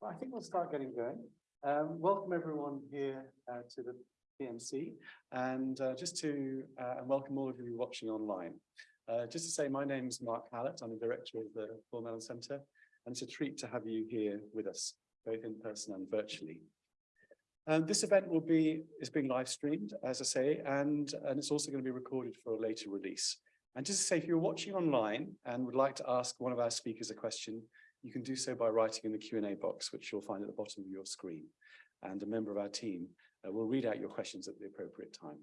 Well, I think we'll start getting going. Um, welcome everyone here uh, to the PMC and uh, just to uh, and welcome all of you watching online. Uh, just to say, my name is Mark Hallett. I'm the director of the Paul Mellon Centre, and it's a treat to have you here with us, both in person and virtually. Um, this event will be is being live streamed, as I say, and, and it's also going to be recorded for a later release. And just to say, if you're watching online and would like to ask one of our speakers a question, you can do so by writing in the Q&A box, which you'll find at the bottom of your screen. And a member of our team uh, will read out your questions at the appropriate time.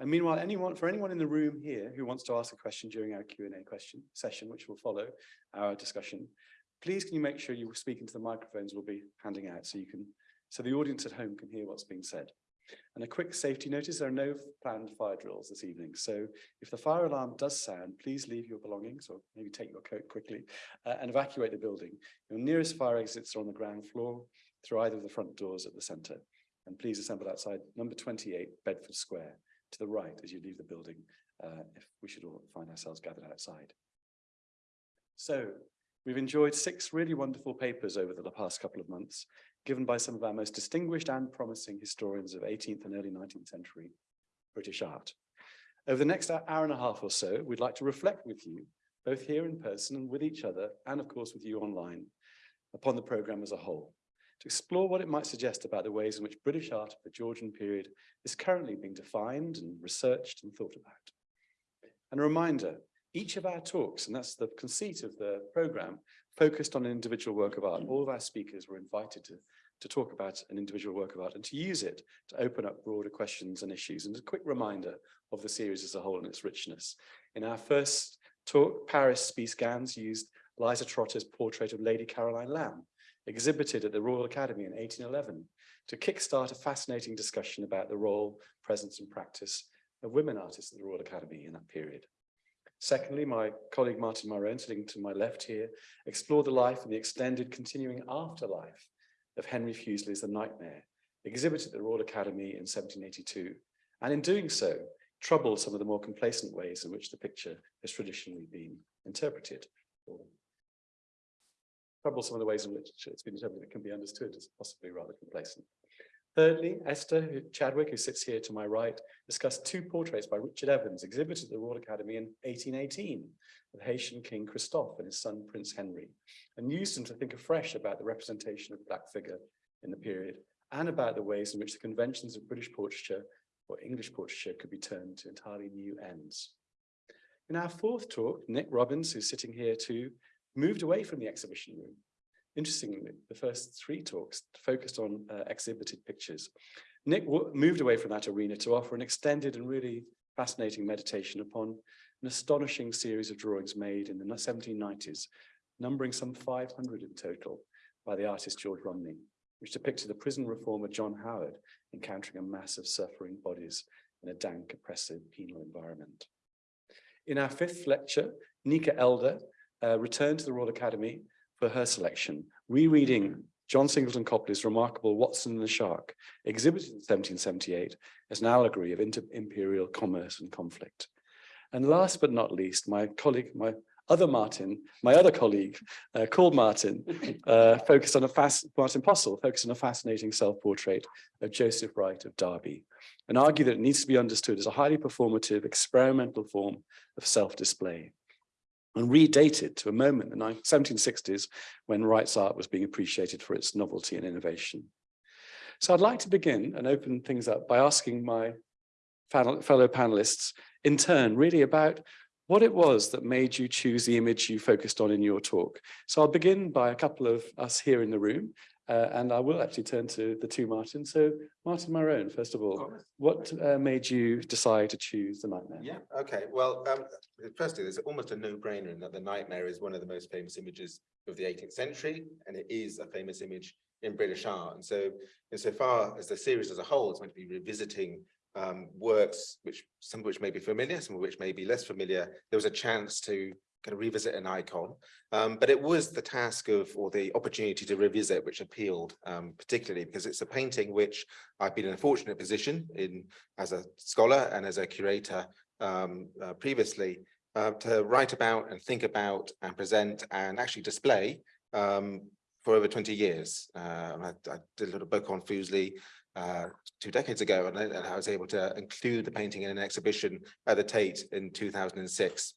And meanwhile, anyone for anyone in the room here who wants to ask a question during our Q&A question session, which will follow our discussion, please can you make sure you speak into the microphones we'll be handing out so you can so the audience at home can hear what's being said. And a quick safety notice, there are no planned fire drills this evening. So if the fire alarm does sound, please leave your belongings or maybe take your coat quickly uh, and evacuate the building. Your nearest fire exits are on the ground floor through either of the front doors at the centre. And please assemble outside number 28 Bedford Square to the right as you leave the building uh, if we should all find ourselves gathered outside. So we've enjoyed six really wonderful papers over the past couple of months, given by some of our most distinguished and promising historians of 18th and early 19th century British art. Over the next hour and a half or so, we'd like to reflect with you, both here in person and with each other, and of course with you online, upon the programme as a whole, to explore what it might suggest about the ways in which British art of the Georgian period is currently being defined and researched and thought about. And a reminder, each of our talks, and that's the conceit of the programme, focused on an individual work of art. All of our speakers were invited to, to talk about an individual work of art and to use it to open up broader questions and issues. And a quick reminder of the series as a whole and its richness. In our first talk, Paris Spies-Gans used Eliza Trotter's portrait of Lady Caroline Lamb, exhibited at the Royal Academy in 1811, to kickstart a fascinating discussion about the role, presence and practice of women artists at the Royal Academy in that period. Secondly, my colleague Martin Myrone, sitting to my left here, explored the life and the extended continuing afterlife of Henry Fuseli's The Nightmare, exhibited at the Royal Academy in 1782, and in doing so, troubled some of the more complacent ways in which the picture has traditionally been interpreted, troubled some of the ways in which it's been interpreted that can be understood as possibly rather complacent. Thirdly, Esther Chadwick, who sits here to my right, discussed two portraits by Richard Evans exhibited at the Royal Academy in 1818 of Haitian King Christophe and his son Prince Henry, and used them to think afresh about the representation of Black figure in the period and about the ways in which the conventions of British portraiture or English portraiture could be turned to entirely new ends. In our fourth talk, Nick Robbins, who's sitting here too, moved away from the exhibition room Interestingly, the first three talks focused on uh, exhibited pictures. Nick moved away from that arena to offer an extended and really fascinating meditation upon an astonishing series of drawings made in the 1790s, numbering some 500 in total by the artist George Romney, which depicted the prison reformer John Howard encountering a mass of suffering bodies in a dank, oppressive penal environment. In our fifth lecture, Nika Elder uh, returned to the Royal Academy for her selection, rereading John Singleton Copley's remarkable Watson and the Shark, exhibited in 1778 as an allegory of imperial commerce and conflict. And last but not least, my colleague, my other Martin, my other colleague, uh, called Martin, uh, focused on a fast, Martin Postle, focused on a fascinating self-portrait of Joseph Wright of Derby, and argued that it needs to be understood as a highly performative, experimental form of self-display and redated to a moment in the 1760s when Wright's art was being appreciated for its novelty and innovation. So I'd like to begin and open things up by asking my fellow panelists in turn really about what it was that made you choose the image you focused on in your talk. So I'll begin by a couple of us here in the room uh, and I will actually turn to the two Martin. So Martin Myrone, first of all, what uh, made you decide to choose The Nightmare? Yeah, okay. Well, um, firstly, there's almost a no-brainer in that The Nightmare is one of the most famous images of the 18th century, and it is a famous image in British art. And so, insofar as the series as a whole is going to be revisiting um, works, which some of which may be familiar, some of which may be less familiar, there was a chance to kind of revisit an icon. Um, but it was the task of, or the opportunity to revisit, which appealed um, particularly because it's a painting which I've been in a fortunate position in as a scholar and as a curator um, uh, previously uh, to write about and think about and present and actually display um, for over twenty years. Uh, I, I did a little book on Fuseli uh, two decades ago, and I, and I was able to include the painting in an exhibition at the Tate in two thousand and six.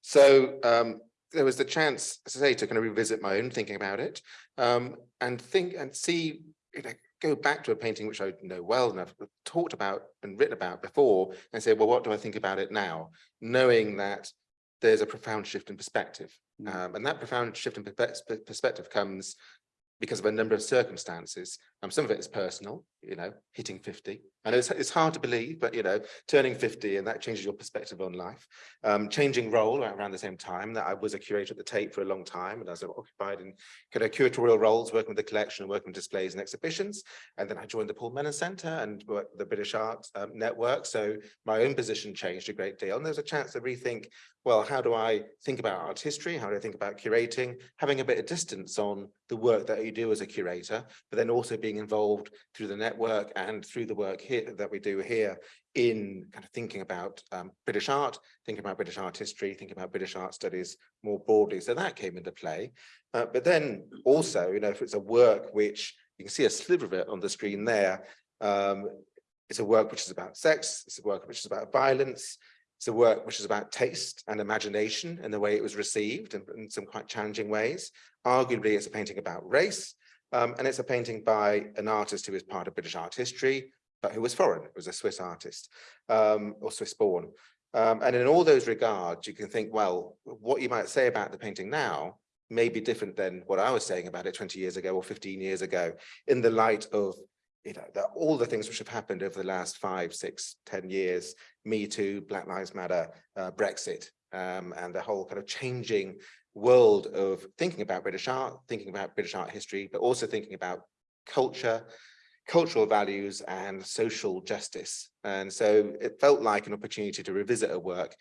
So um, there was the chance, as I say, to kind of revisit my own thinking about it um, and think and see, you know, go back to a painting which I know well and I've talked about and written about before and say, well, what do I think about it now? Knowing that there's a profound shift in perspective. Mm. Um, and that profound shift in perspective comes because of a number of circumstances. Um, some of it is personal, you know, hitting 50. And it's, it's hard to believe, but you know, turning 50 and that changes your perspective on life. Um, changing role around the same time that I was a curator at the Tate for a long time and I was occupied in kind of curatorial roles, working with the collection, working with displays and exhibitions. And then I joined the Paul Mellon Centre and the British Art um, Network. So my own position changed a great deal. And there's a chance to rethink, well, how do I think about art history? How do I think about curating? Having a bit of distance on the work that you do as a curator, but then also being involved through the network and through the work here that we do here in kind of thinking about um, British art, thinking about British art history, thinking about British art studies more broadly. So that came into play. Uh, but then also, you know, if it's a work which you can see a sliver of it on the screen there, um, it's a work which is about sex, it's a work which is about violence, it's a work which is about taste and imagination and the way it was received in, in some quite challenging ways. Arguably, it's a painting about race, um, and it's a painting by an artist who is part of British art history, but who was foreign, it was a Swiss artist, um, or Swiss born. Um, and in all those regards, you can think, well, what you might say about the painting now may be different than what I was saying about it 20 years ago or 15 years ago, in the light of you know, the, all the things which have happened over the last five, six, ten years, Me Too, Black Lives Matter, uh, Brexit, um, and the whole kind of changing world of thinking about British art, thinking about British art history, but also thinking about culture, cultural values and social justice. And so it felt like an opportunity to revisit a work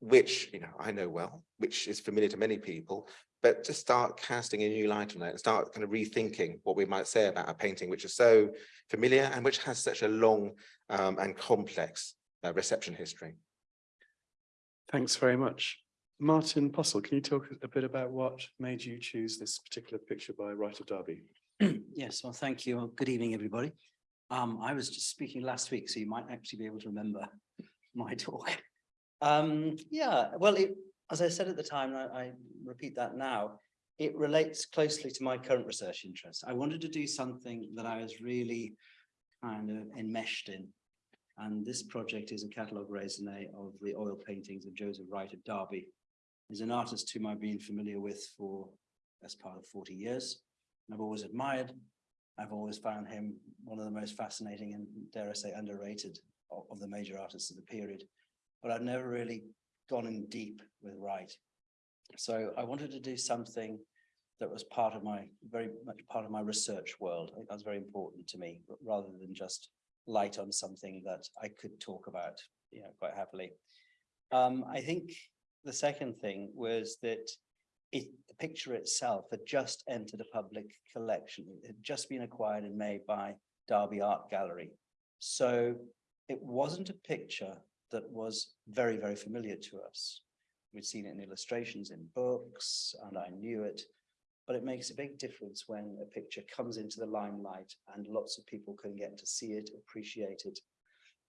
which, you know, I know well, which is familiar to many people, but to start casting a new light on it and start kind of rethinking what we might say about a painting which is so familiar and which has such a long um, and complex uh, reception history. Thanks very much. Martin Postle, can you talk a bit about what made you choose this particular picture by Wright of Derby? Yes, well, thank you. Good evening, everybody. Um, I was just speaking last week, so you might actually be able to remember my talk. Um, yeah, well, it, as I said at the time, I, I repeat that now, it relates closely to my current research interest. I wanted to do something that I was really kind of enmeshed in. And this project is a catalogue raisonné of the oil paintings of Joseph Wright of Derby. He's an artist whom I've been familiar with for best part of 40 years. I've always admired. I've always found him one of the most fascinating and dare I say underrated of, of the major artists of the period. But I've never really gone in deep with Wright. So I wanted to do something that was part of my, very much part of my research world. Think that's very important to me, rather than just light on something that I could talk about, you know, quite happily. Um, I think the second thing was that it, the picture itself had just entered a public collection. It had just been acquired in May by Derby Art Gallery. So it wasn't a picture that was very, very familiar to us. We'd seen it in illustrations in books and I knew it, but it makes a big difference when a picture comes into the limelight and lots of people can get to see it, appreciate it,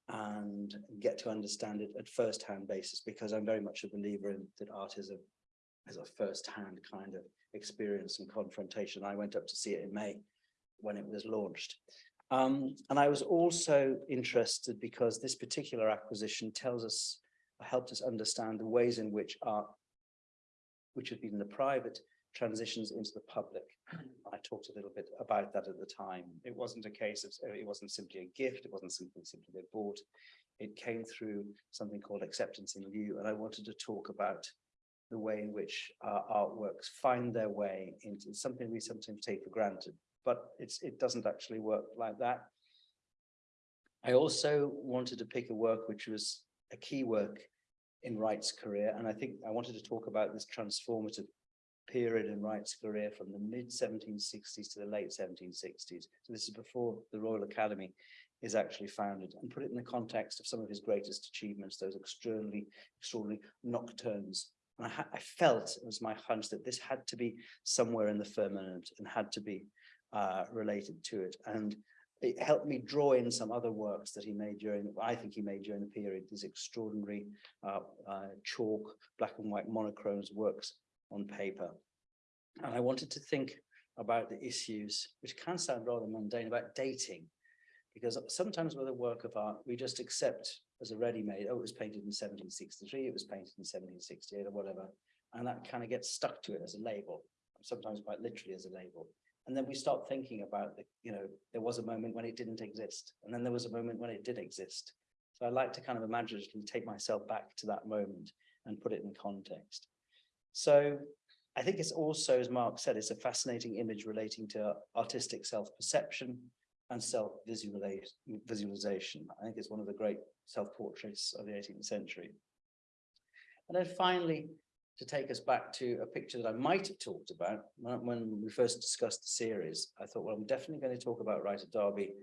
and get to understand it at first-hand basis, because I'm very much a believer in that art is a as a first-hand kind of experience and confrontation. I went up to see it in May when it was launched. Um, and I was also interested because this particular acquisition tells us, helped us understand the ways in which art, which had been the private, transitions into the public. I talked a little bit about that at the time. It wasn't a case of, uh, it wasn't simply a gift, it wasn't simply simply they bought. It came through something called acceptance in lieu, and I wanted to talk about the way in which our artworks find their way into something we sometimes take for granted, but it doesn't actually work like that. I also wanted to pick a work which was a key work in Wright's career, and I think I wanted to talk about this transformative period in Wright's career from the mid seventeen sixties to the late seventeen sixties. So this is before the Royal Academy is actually founded and put it in the context of some of his greatest achievements, those extremely extraordinary nocturnes And I, I felt, it was my hunch that this had to be somewhere in the firmament and had to be uh, related to it. And it helped me draw in some other works that he made during, I think he made during the period, these extraordinary uh, uh, chalk, black and white monochromes works on paper. And I wanted to think about the issues, which can sound rather mundane, about dating. Because sometimes with a work of art, we just accept as a ready-made, oh, it was painted in seventeen sixty-three, it was painted in seventeen sixty-eight or whatever. And that kind of gets stuck to it as a label, sometimes quite literally as a label. And then we start thinking about the, you know, there was a moment when it didn't exist, and then there was a moment when it did exist. So I like to kind of imaginatively take myself back to that moment and put it in context. So I think it's also, as Mark said, it's a fascinating image relating to artistic self-perception and self-visualization. I think it's one of the great self-portraits of the 18th century. And then finally, to take us back to a picture that I might have talked about when, we first discussed the series, I thought, well, I'm definitely going to talk about Wright of Derby.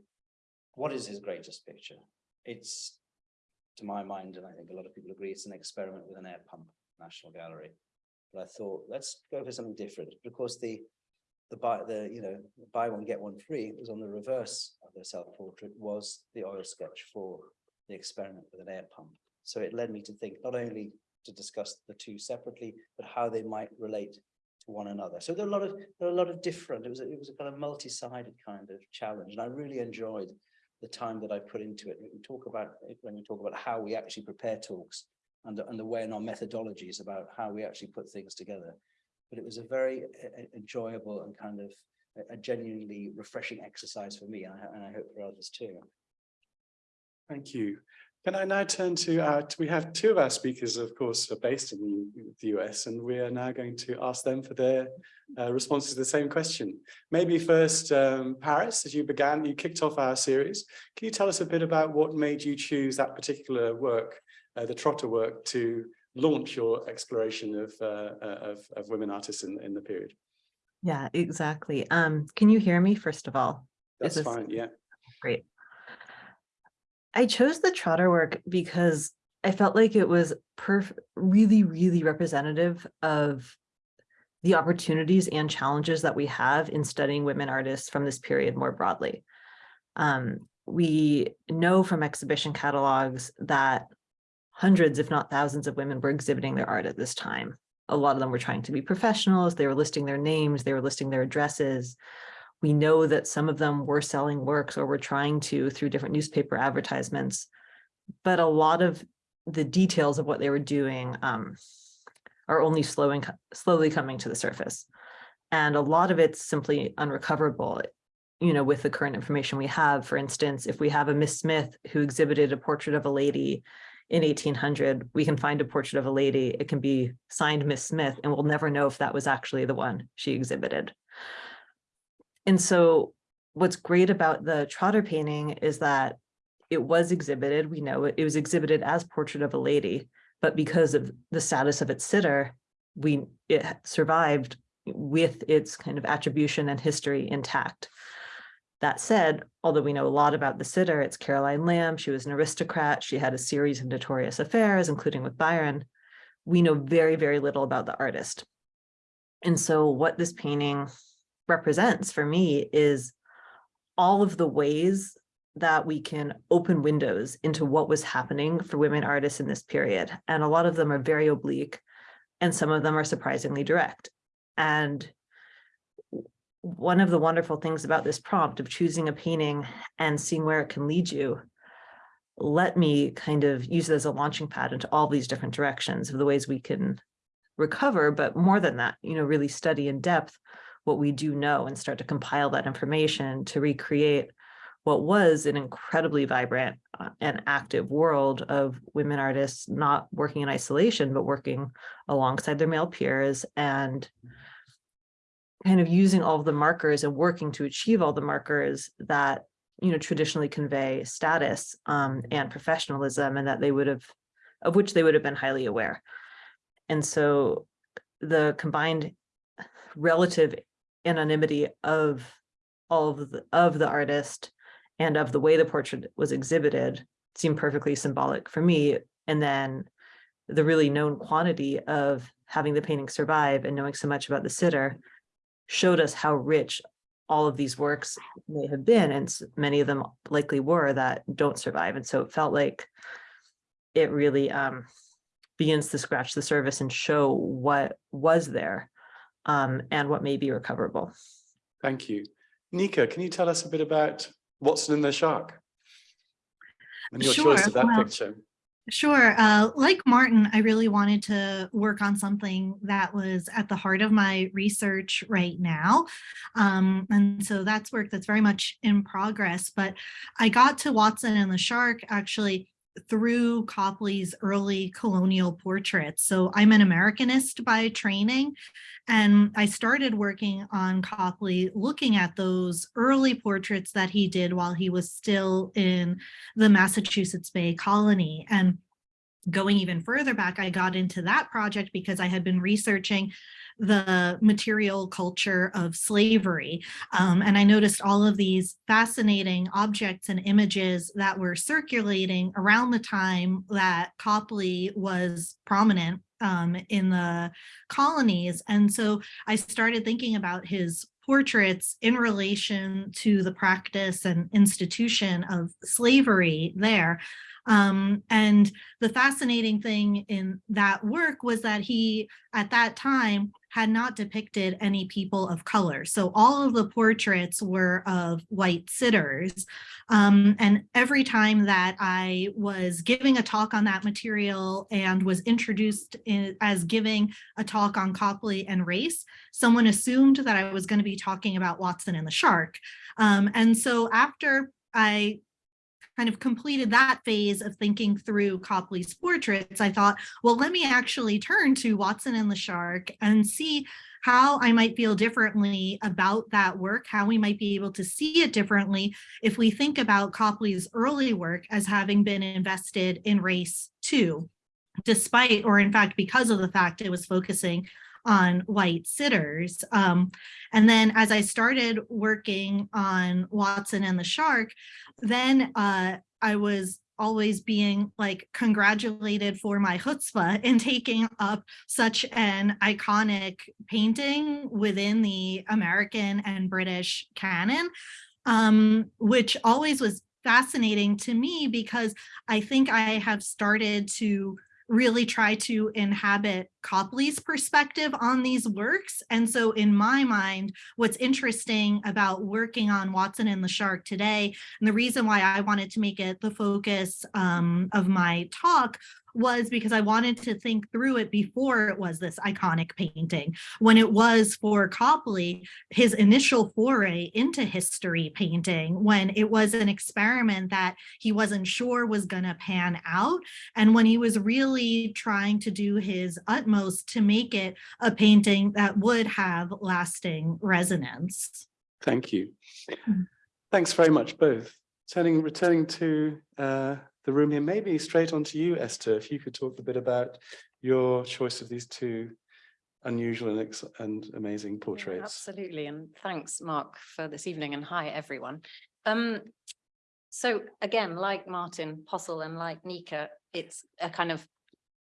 What is his greatest picture? It's, to my mind, and I think a lot of people agree, it's an experiment with an air pump, National Gallery. But I thought, let's go for something different. Of course, the the buy the you know buy one get one free was on the reverse of the self-portrait was the oil sketch for the experiment with an air pump. So it led me to think not only to discuss the two separately, but how they might relate to one another. So there are a lot of there are a lot of different. It was a, it was a kind of multi-sided kind of challenge, and I really enjoyed the time that I put into it. We talk about when we talk about how we actually prepare talks and and the way in our methodologies about how we actually put things together. But it was a very enjoyable and kind of a- genuinely refreshing exercise for me, and I, and I hope for others too. Thank you. Can I now turn to our, we have two of our speakers, of course, are based in the the US, and we are now going to ask them for their uh, responses to the same question. Maybe first, um, Paris, as you began, you kicked off our series. Can you tell us a bit about what made you choose that particular work, uh, the Trotter work, to launch your exploration of, uh, uh, of, of women artists in, in the period? Yeah, exactly. Um, can you hear me first of all? That's this- fine, yeah. Great. I chose the Trotter work because I felt like it was perf really, really representative of the opportunities and challenges that we have in studying women artists from this period more broadly. Um, we know from exhibition catalogs that hundreds, if not thousands of women were exhibiting their art at this time. A lot of them were trying to be professionals, they were listing their names, they were listing their addresses. We know that some of them were selling works or were trying to through different newspaper advertisements. But a lot of the details of what they were doing um, are only slowing, slowly coming to the surface. And a lot of it's simply unrecoverable, you know, with the current information we have. For instance, if we have a Miss Smith who exhibited a portrait of a lady in 1800, we can find a portrait of a lady. It can be signed Miss Smith, and we'll never know if that was actually the one she exhibited. And so what's great about the Trotter painting is that it was exhibited, we know it, it was exhibited as portrait of a lady, but because of the status of its sitter, we, it survived with its kind of attribution and history intact. That said, although we know a lot about the sitter, it's Caroline Lamb, she was an aristocrat, she had a series of notorious affairs, including with Byron. We know very, very little about the artist. And so what this painting represents for me is all of the ways that we can open windows into what was happening for women artists in this period. And a lot of them are very oblique and some of them are surprisingly direct. And one of the wonderful things about this prompt of choosing a painting and seeing where it can lead you, let me kind of use it as a launching pad into all these different directions of the ways we can recover, but more than that, you know, really study in depth what we do know and start to compile that information to recreate what was an incredibly vibrant uh, and active world of women artists not working in isolation, but working alongside their male peers and kind of using all of the markers and working to achieve all the markers that you know traditionally convey status um, and professionalism and that they would have of which they would have been highly aware. And so the combined relative anonymity of all of the, of the artist and of the way the portrait was exhibited seemed perfectly symbolic for me. And then the really known quantity of having the painting survive and knowing so much about the sitter showed us how rich all of these works may have been, and many of them likely were that don't survive. And so it felt like it really um, begins to scratch the surface and show what was there um, and what may be recoverable. Thank you. Nika, can you tell us a bit about Watson and the Shark? And your choice of that well, picture. Sure. Uh, like Martin, I really wanted to work on something that was at the heart of my research right now. Um, and so that's work that's very much in progress. But I got to Watson and the Shark actually through Copley's early colonial portraits. So I'm an Americanist by training. And I started working on Copley looking at those early portraits that he did while he was still in the Massachusetts Bay Colony. And going even further back, I got into that project because I had been researching the material culture of slavery. Um, and I noticed all of these fascinating objects and images that were circulating around the time that Copley was prominent um, in the colonies. And so I started thinking about his portraits in relation to the practice and institution of slavery there. Um, and the fascinating thing in that work was that he, at that time, had not depicted any people of color. So all of the portraits were of white sitters. Um, and every time that I was giving a talk on that material and was introduced in, as giving a talk on Copley and race, someone assumed that I was going to be talking about Watson and the shark. Um, and so after I kind of completed that phase of thinking through Copley's portraits, I thought, well, let me actually turn to Watson and the Shark and see how I might feel differently about that work, how we might be able to see it differently if we think about Copley's early work as having been invested in race too, despite, or in fact, because of the fact it was focusing on white sitters. Um, and then as I started working on Watson and the Shark, then uh, I was always being like congratulated for my chutzpah in taking up such an iconic painting within the American and British canon, um, which always was fascinating to me because I think I have started to really try to inhabit Copley's perspective on these works. And so in my mind, what's interesting about working on Watson and the Shark today, and the reason why I wanted to make it the focus um, of my talk was because I wanted to think through it before it was this iconic painting. When it was for Copley, his initial foray into history painting, when it was an experiment that he wasn't sure was gonna pan out. And when he was really trying to do his utmost to make it a painting that would have lasting resonance. Thank you. Mm. Thanks very much, both. Turning, returning to uh, the room here, maybe straight on to you, Esther, if you could talk a bit about your choice of these two unusual and, ex- and amazing Yeah, portraits. Absolutely, and thanks, Mark, for this evening, and hi, everyone. Um, so again, like Martin Postle and like Nika, it's a kind of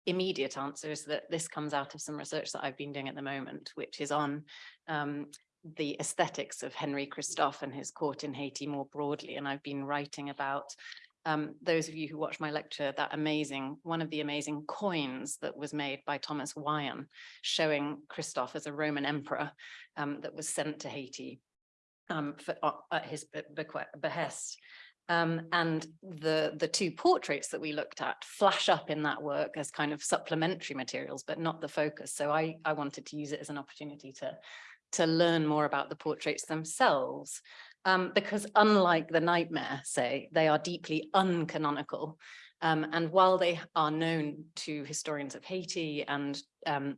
immediate answer is that this comes out of some research that I've been doing at the moment, which is on um, the aesthetics of Henry Christophe and his court in Haiti more broadly. And I've been writing about um, those of you who watched my lecture, that amazing, one of the amazing coins that was made by Thomas Wyon, showing Christophe as a Roman emperor um, that was sent to Haiti um, for, uh, at his be- behest. Um, and the, the two portraits that we looked at flash up in that work as kind of supplementary materials, but not the focus. So I, I wanted to use it as an opportunity to, to learn more about the portraits themselves. Um, because unlike the nightmare, say, they are deeply uncanonical. Um, and while they are known to historians of Haiti and um,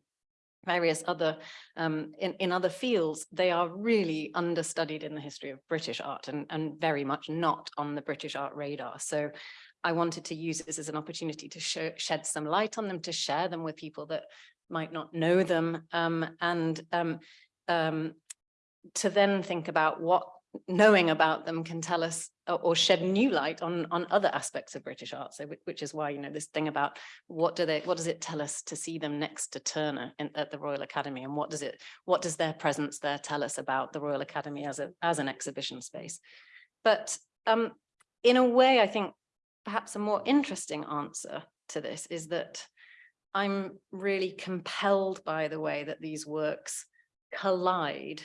various other, um, in, in other fields, they are really understudied in the history of British art and, and very much not on the British art radar. So I wanted to use this as an opportunity to shed some light on them, to share them with people that might not know them, um, and um, um, to then think about what knowing about them can tell us or, shed new light on, on other aspects of British art. So which, which is why, you know, this thing about what do they, what does it tell us to see them next to Turner in, at the Royal Academy? And what does it, what does their presence there tell us about the Royal Academy as a, as an exhibition space? But um, in a way, I think perhaps a more interesting answer to this is that I'm really compelled by the way that these works collide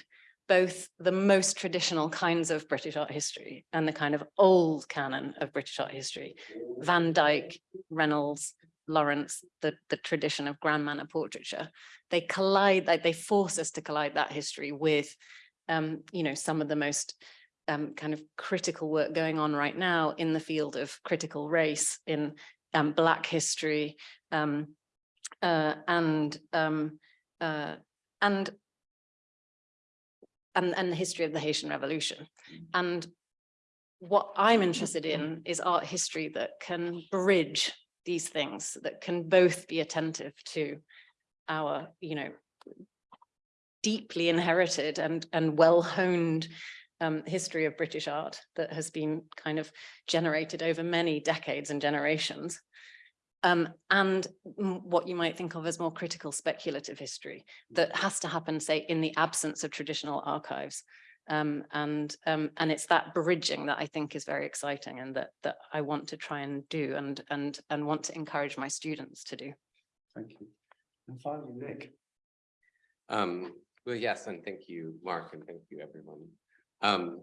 both the most traditional kinds of British art history and the kind of old canon of British art history. Van Dyck, Reynolds, Lawrence, the, the tradition of grand manner portraiture. They collide, like they force us to collide that history with, um, you know, some of the most um, kind of critical work going on right now in the field of critical race, in um, Black history, um, uh, and um, uh, and and and the history of the Haitian Revolution. And what I'm interested in is art history that can bridge these things, that can both be attentive to our, you know, deeply inherited and and well honed um, history of British art that has been kind of generated over many decades and generations. Um, and what you might think of as more critical speculative history that has to happen, say, in the absence of traditional archives. Um, and um, and it's that bridging that I think is very exciting and that that I want to try and do and and and want to encourage my students to do. Thank you. And finally, Nick. Um, well, yes, and thank you, Mark, and thank you, everyone. Um,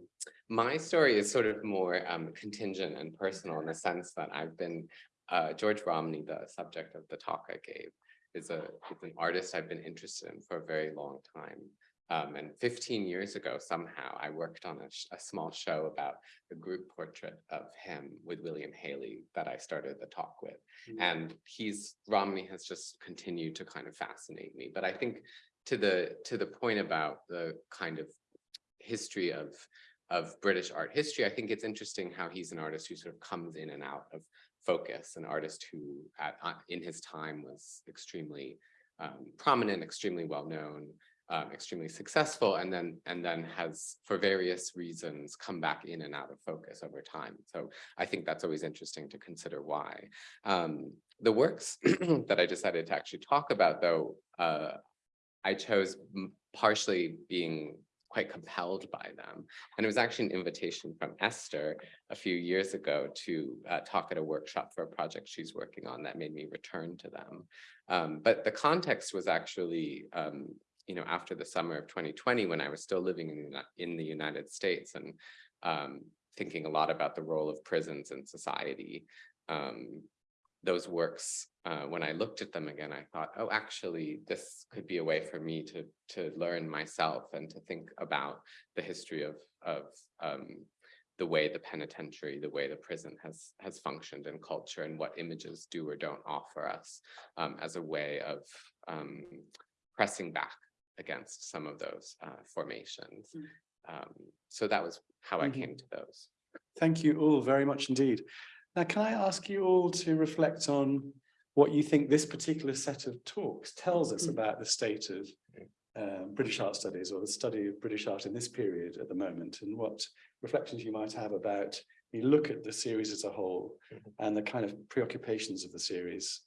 my story is sort of more um, contingent and personal in the sense that I've been, uh, George Romney, the subject of the talk I gave, is a is an artist I've been interested in for a very long time. Um, and 15 years ago, somehow, I worked on a, a small show about a group portrait of him with William Hayley that I started the talk with. And he's, Romney has just continued to kind of fascinate me. But I think to the, to the point about the kind of history of, of British art history, I think it's interesting how he's an artist who sort of comes in and out of focus, an artist who at, uh, in his time was extremely um, prominent, extremely well-known, um, extremely successful, and then and then has, for various reasons, come back in and out of focus over time. So I think that's always interesting to consider why. Um, the works that I decided to actually talk about, though, uh, I chose partially being quite compelled by them. And it was actually an invitation from Esther a few years ago to uh, talk at a workshop for a project she's working on that made me return to them. Um, but the context was actually, um, you know, after the summer of 2020, when I was still living in, the in the United States and um, thinking a lot about the role of prisons in society. Those works, uh, when I looked at them again, I thought, oh, actually, this could be a way for me to to learn myself and to think about the history of of um, the way the penitentiary, the way the prison has has functioned in culture, and what images do or don't offer us um, as a way of um, pressing back against some of those uh, formations. Um, so that was how I Mhm. came to those. Thank you all very much indeed. Now, can I ask you all to reflect on what you think this particular set of talks tells us about the state of um, British art studies or the study of British art in this period at the moment and what reflections you might have about you look at the series as a whole Mhm. and the kind of preoccupations of the series.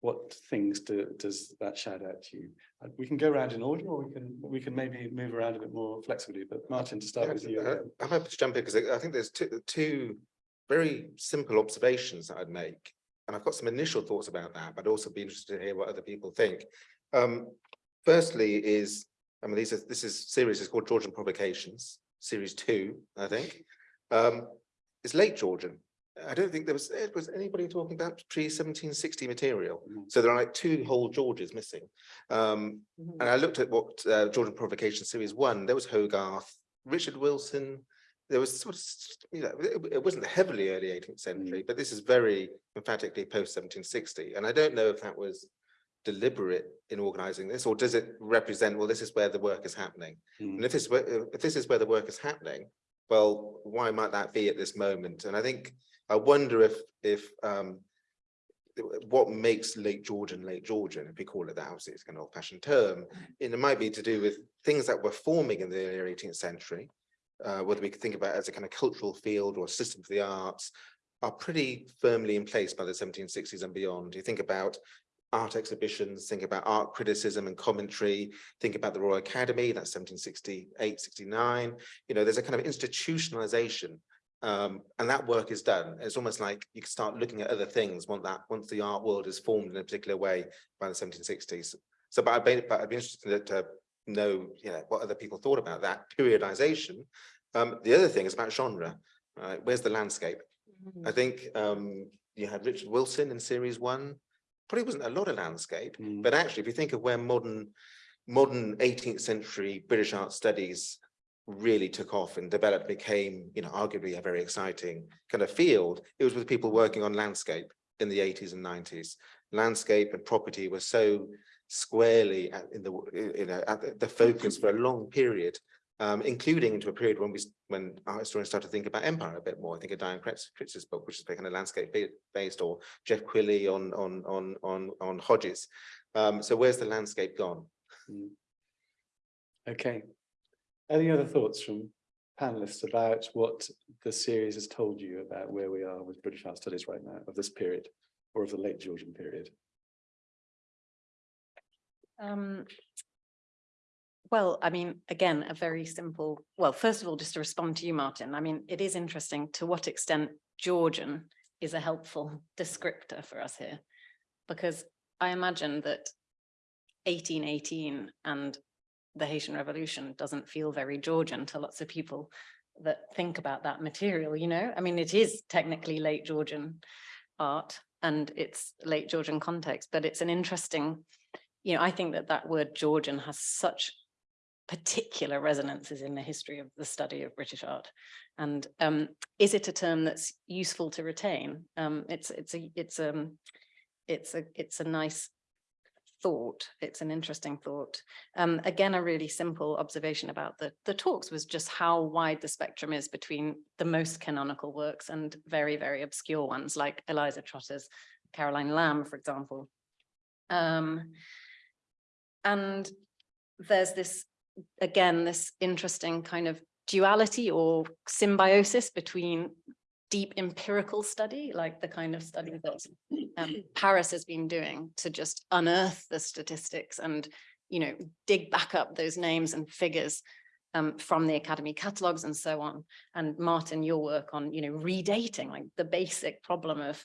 What things do, does that shout out to you? Uh, We can go around in order or we can, we can maybe move around a bit more flexibly, but Martin, to start with you. Uh. I'm happy to jump in because I I think there's two, two very simple observations that I'd make. And I've got some initial thoughts about that, but I'd also be interested to hear what other people think. Um, firstly is, I mean, these are, this is series is called Georgian Provocations, series two, I think. Um, it's late Georgian. I don't think there was, eh, was anybody talking about pre seventeen sixty material. Mhm. So there are like two whole Georges missing. Um, Mhm. and I looked at what uh, Georgian Provocation Series One, there was Hogarth, Richard Wilson. There was sort of, you know, it, it wasn't heavily early eighteenth century, but this is very emphatically post seventeen sixty. And I don't know if that was deliberate in organizing this, or does it represent, well, this is where the work is happening? Mm. And if this, is where- if this is where the work is happening, well, why might that be at this moment? And I think, I wonder if, if, um, what makes late Georgian late Georgian, if we call it that, obviously it's an old fashioned term, and it might be to do with things that were forming in the early eighteenth century. Uh, whether we think about it as a kind of cultural field or a system for the arts, are pretty firmly in place by the seventeen sixties and beyond. You think about art exhibitions, think about art criticism and commentary, think about the Royal Academy, that's 1768, 69. You know, there's a kind of institutionalization um, and that work is done. It's almost like you can start looking at other things once that once the art world is formed in a particular way by the 1760s. So, but I'd be, but I'd be interested to know, you know, what other people thought about that periodization. Um, the other thing is about genre. Right? Where's the landscape? I think um, you had Richard Wilson in series one. Probably wasn't a lot of landscape, Mm. but actually, if you think of where modern modern 18th century British art studies really took off and developed, became, you know, arguably a very exciting kind of field, it was with people working on landscape in the 80s and 90s. Landscape and property were so squarely at, in the, you know, at the- focus for a long period, um, including into a period when we, when art historians started to think about empire a bit more. I think of Dian Kriz's book, which is kind of landscape based, or Geoff Quilley on, on, on, on, on Hodges. Um, so where's the landscape gone? Mm. Okay. Any other thoughts from panelists about what the series has told you about where we are with British art studies right now of this period or of the late Georgian period? Um, well, I mean, again, a very simple, well, first of all, just to respond to you, Martin, I mean, it is interesting to what extent Georgian is a helpful descriptor for us here. Because I imagine that eighteen eighteen and the Haitian Revolution doesn't feel very Georgian to lots of people that think about that material, you know? I mean, it is technically late Georgian art and it's late Georgian context, but it's an interesting you know, I think that that word Georgian has such particular resonances in the history of the study of British art. And um, is it a term that's useful to retain? Um, it's it's a it's um it's a it's a nice thought. It's an interesting thought. Um, again, a really simple observation about the the talks was just how wide the spectrum is between the most canonical works and very very obscure ones like Eliza Trotter's Caroline Lamb, for example. Um, and there's this, again, this interesting kind of duality or symbiosis between deep empirical study, like the kind of study that um, Paris has been doing to just unearth the statistics and, you know, dig back up those names and figures um, from the Academy catalogs and so on. And Martin, your work on, you know, redating, like the basic problem of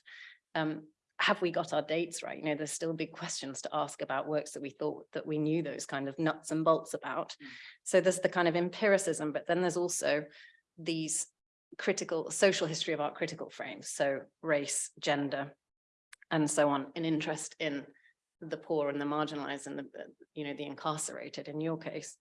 um, have we got our dates right? You know, there's still big questions to ask about works that we thought that we knew those kind of nuts and bolts about. So there's the kind of empiricism, but then there's also these critical social history of art critical frames. So race, gender, and so on, an interest in the poor and the marginalized and the, uh, you know, the incarcerated in your case.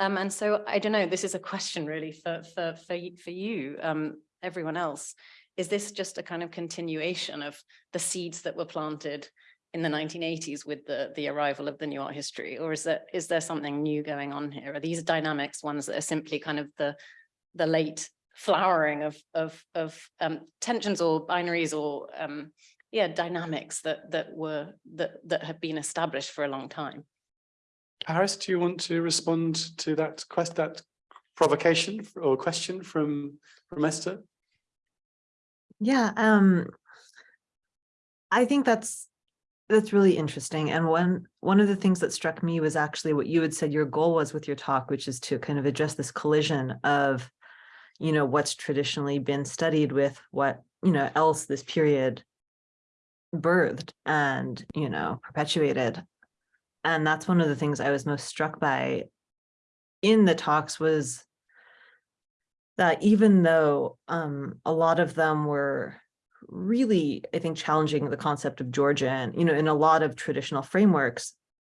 Um, and so I don't know, this is a question really for, for, for, for you, um, everyone else. Is this just a kind of continuation of the seeds that were planted in the 1980s with the, the arrival of the new art history? Or is there, is there something new going on here? Are these dynamics ones that are simply kind of the, the late flowering of, of, of um, tensions or binaries or um, yeah, dynamics that, that were, that, that have been established for a long time? Paris, do you want to respond to that quest, that provocation or question from, from Esther? Yeah, um, I think that's, that's really interesting. And one, one of the things that struck me was actually what you had said your goal was with your talk, which is to kind of address this collision of, you know, what's traditionally been studied with what, you know, else this period birthed and, you know, perpetuated. And that's one of the things I was most struck by in the talks was that even though um, a lot of them were really, I think, challenging the concept of Georgian, you know, in a lot of traditional frameworks,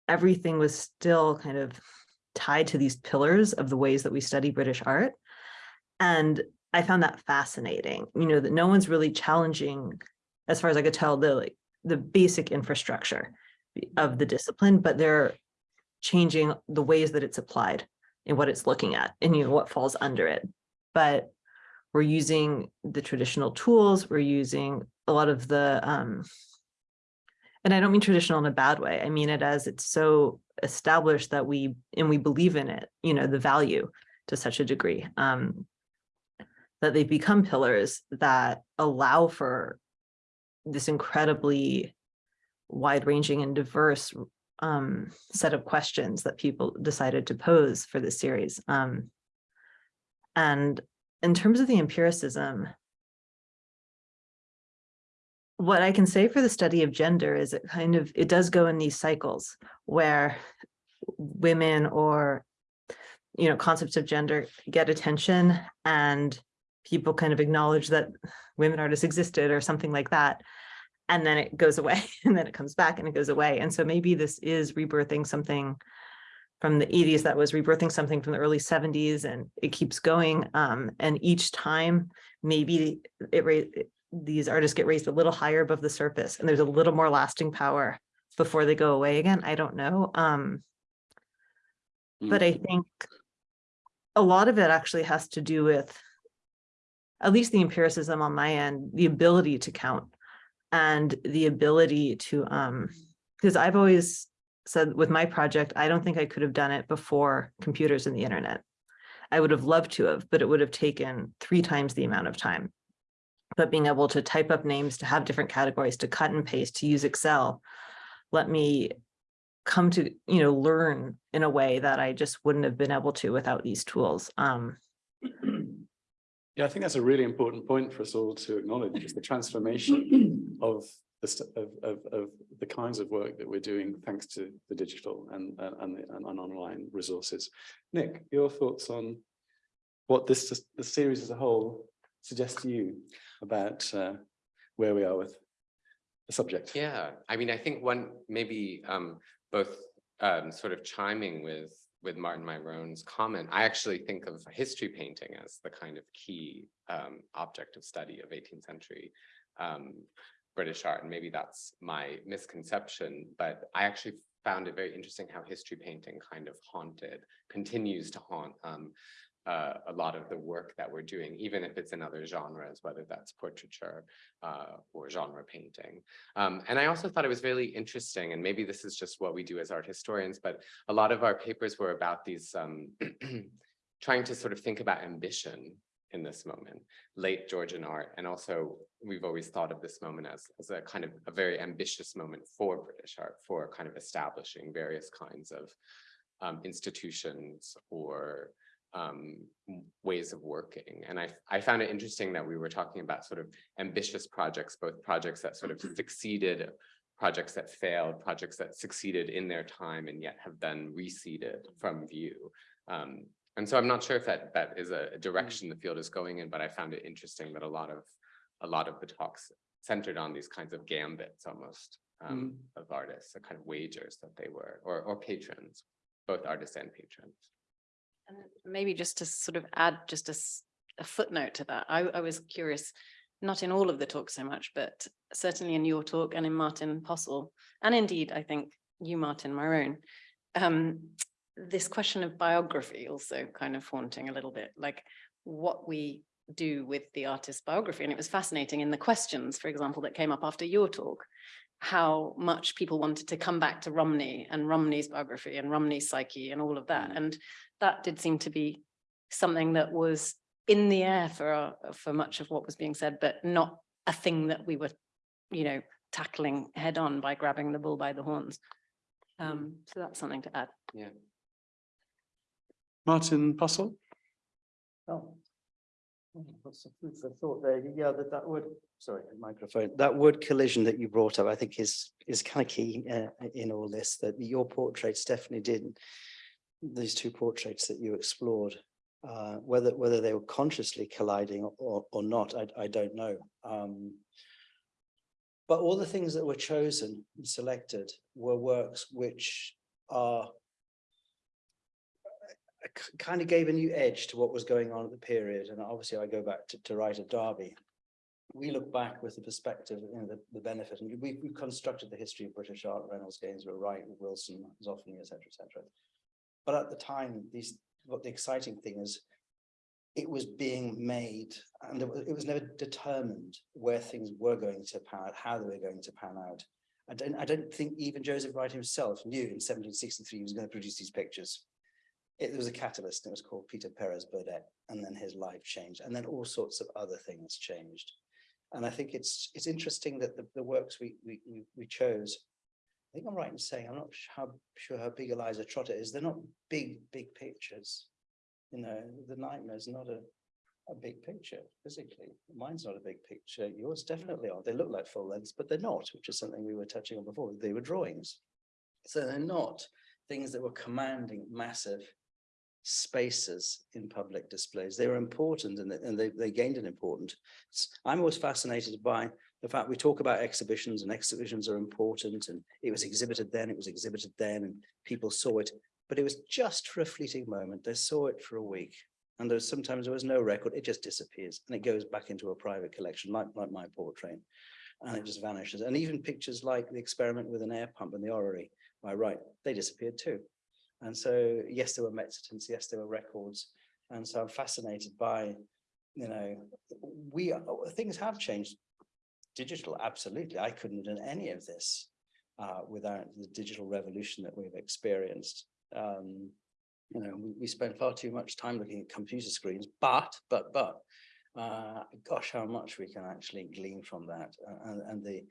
everything was still kind of tied to these pillars of the ways that we study British art. And I found that fascinating, you know, that no one's really challenging, as far as I could tell, the like the basic infrastructure of the discipline, but they're changing the ways that it's applied and what it's looking at and you know what falls under it but we're using the traditional tools we're using a lot of the um and i don't mean traditional in a bad way i mean it as it's so established that we and we believe in it you know the value to such a degree um that they've become pillars that allow for this incredibly wide-ranging and diverse um, set of questions that people decided to pose for this series. Um, and in terms of the empiricism, what I can say for the study of gender is it kind of, it does go in these cycles where women or, you know, concepts of gender get attention and people kind of acknowledge that women artists existed or something like that. And then it goes away and then it comes back and it goes away. And so maybe this is rebirthing something from the 80s that was rebirthing something from the early 70s and it keeps going. Um, and each time maybe it ra- these artists get raised a little higher above the surface and there's a little more lasting power before they go away again. I don't know. Um, but I think a lot of it actually has to do with at least the empiricism on my end, the ability to count and the ability to, um, because I've always said with my project, I don't think I could have done it before computers and the internet. I would have loved to have, but it would have taken three times the amount of time. But being able to type up names, to have different categories, to cut and paste, to use Excel, let me come to, you know, learn in a way that I just wouldn't have been able to without these tools. Um, Yeah, I think that's a really important point for us all to acknowledge is the transformation of the st- of of of the kinds of work that we're doing thanks to the digital and and and, the, and online resources. Nick, your thoughts on what this the series as a whole suggests to you about uh, where we are with the subject? Yeah, I mean, I think one, maybe um, both um, sort of chiming with with Martin Myrone's comment, I actually think of history painting as the kind of key um, object of study of 18th century um, British art, and maybe that's my misconception, but I actually found it very interesting how history painting kind of haunted, continues to haunt um, uh, a lot of the work that we're doing, even if it's in other genres, whether that's portraiture uh, or genre painting. Um, and I also thought it was really interesting, and maybe this is just what we do as art historians, but a lot of our papers were about these um, trying to sort of think about ambition in this moment, late Georgian art. And also we've always thought of this moment as, as a kind of a very ambitious moment for British art, for kind of establishing various kinds of um, institutions or um, ways of working. And I, I found it interesting that we were talking about sort of ambitious projects, both projects that sort of succeeded, projects that failed, projects that succeeded in their time and yet have been receded from view. Um, and so I'm not sure if that that is a a direction the field is going in, but I found it interesting that a lot of a lot of the talks centered on these kinds of gambits almost um, of artists, the kind of wagers that they were, or or patrons, both artists and patrons. And maybe just to sort of add just a footnote to that, I, I was curious, not in all of the talks so much, but certainly in your talk and in Martin Postle, and indeed, I think you, Martin Myrone, um, this question of biography also kind of haunting a little bit, like what we do with the artist's biography. And it was fascinating in the questions, for example, that came up after your talk, how much people wanted to come back to Romney and Romney's biography and Romney's psyche and all of that. Mm. And that did seem to be something that was in the air for, our- for much of what was being said, but not a thing that we were, you know, tackling head on by grabbing the bull by the horns. Mm. Um, so that's something to add. Martin Postle? Oh. What's the food for thought there? Yeah, that that would, sorry, microphone, that word collision that you brought up, I think is is kind of key uh, in all this, that your portraits definitely did. These two portraits that you explored, uh, whether whether they were consciously colliding or or not, I I don't know. Um, But all the things that were chosen and selected were works which are kind of gave a new edge to what was going on at the period. And obviously I go back to, to Wright of Derby. We look back with the perspective, you know, the, the benefit, and we, we constructed the history of British art, Reynolds, Gainsborough, Wright, Wilson, Zoffany, et cetera, et cetera. But at the time, these, what the exciting thing is, it was being made and it was, never determined where things were going to pan out, how they were going to pan out. I don't, I don't think even Joseph Wright himself knew in seventeen sixty-three he was going to produce these pictures. It there was a catalyst, and it was called Peter Perez Burdett, and then his life changed, and then all sorts of other things changed. And I think it's, it's interesting that the, the works we, we, we, chose, I think I'm right in saying, I'm not how, sure how big Eliza Trotter is, they're not big, big pictures. You know, the nightmare is not a, a big picture physically. Mine's not a big picture. Yours definitely are. They look like full lengths, but they're not, which is something we were touching on before. They were drawings. So they're not things that were commanding massive spaces in public displays. They were important and, they- and they, they gained an importance. I'm always fascinated by the fact we talk about exhibitions and exhibitions are important and it was exhibited then, it was exhibited then and people saw it. But it was just for a fleeting moment. They saw it for a week. And there's sometimes there was no record, it just disappears and it goes back into a private collection like, like my portrait. And it just vanishes. And even pictures like the experiment with an air pump in the orrery, my right, they disappeared too. And so, yes, there were Mexitants, yes, there were records. And so I'm fascinated by, you know, we, things have changed. Digital, absolutely. I couldn't have done any of this uh, without the digital revolution that we've experienced. Um, you know, we, we spend far too much time looking at computer screens, but, but, but, uh, gosh, how much we can actually glean from that. uh, And, and the,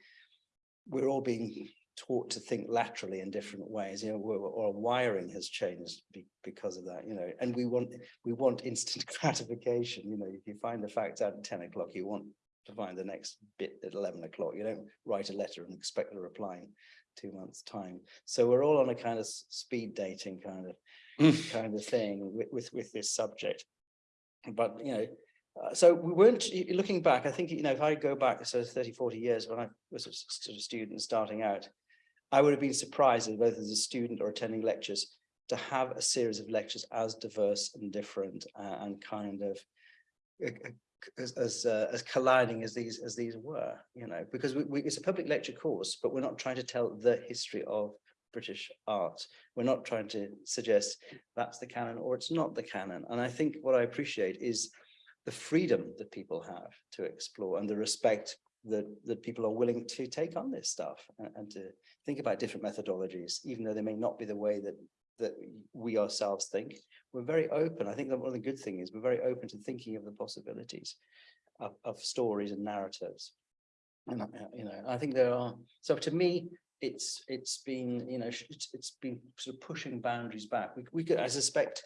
we're all being taught to think laterally in different ways, you know, or, wiring has changed be, because of that, you know, and we want, we want instant gratification, you know, if you find the facts out at ten o'clock, you want to find the next bit at eleven o'clock. You don't write a letter and expect a reply in two months' time. So we're all on a kind of speed dating kind of kind of thing with, with, with this subject. But, you know, uh, so we weren't, looking back, I think, you know, if I go back, so 30, 40 years when I was a sort of student starting out, I would have been surprised, both as a student or attending lectures, to have a series of lectures as diverse and different uh, and kind of uh, uh, as as uh, as colliding as these as these were, you know, because we, we it's a public lecture course, but we're not trying to tell the history of British art. We're not trying to suggest that's the canon or it's not the canon. And I think what I appreciate is the freedom that people have to explore and the respect that that people are willing to take on this stuff and, and to think about different methodologies, even though they may not be the way that that we ourselves think. We're very open. I think that one of the good things is we're very open to thinking of the possibilities of, of stories and narratives. And, uh, you know, I think there are, so to me, it's, it's been, you know, it's, it's been sort of pushing boundaries back. We, we could, I suspect,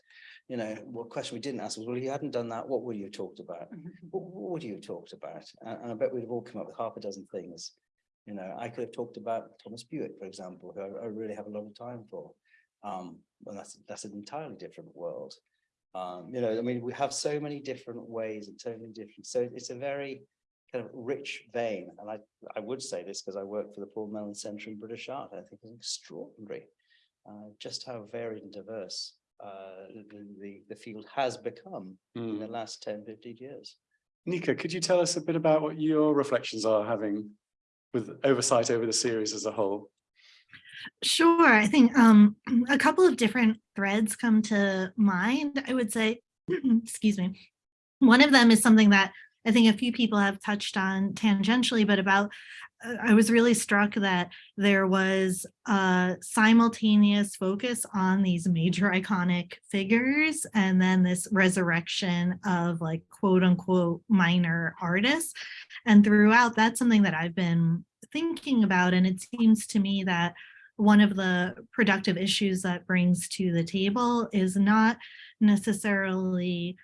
you know, what question we didn't ask was, well, if you hadn't done that, what would you have talked about? What, what would you have talked about? And, and I bet we'd have all come up with half a dozen things. You know, I could have talked about Thomas Bewick, for example, who I, I really have a lot of time for. Um, well, that's, that's an entirely different world. Um, you know, I mean, we have so many different ways and so many different, so it's a very kind of rich vein. And I, I would say this because I work for the Paul Mellon Centre in British Art. I think it's extraordinary, uh, just how varied and diverse uh, the, the, the field has become in the Mm. last 10, 15 years. Nika, could you tell us a bit about what your reflections are having with oversight over the series as a whole? Sure. I think um, a couple of different threads come to mind, I would say, excuse me. One of them is something that I think a few people have touched on tangentially, but about, uh, I was really struck that there was a simultaneous focus on these major iconic figures and then this resurrection of like quote unquote minor artists. And throughout, that's something that I've been thinking about. And it seems to me that one of the productive issues that brings to the table is not necessarily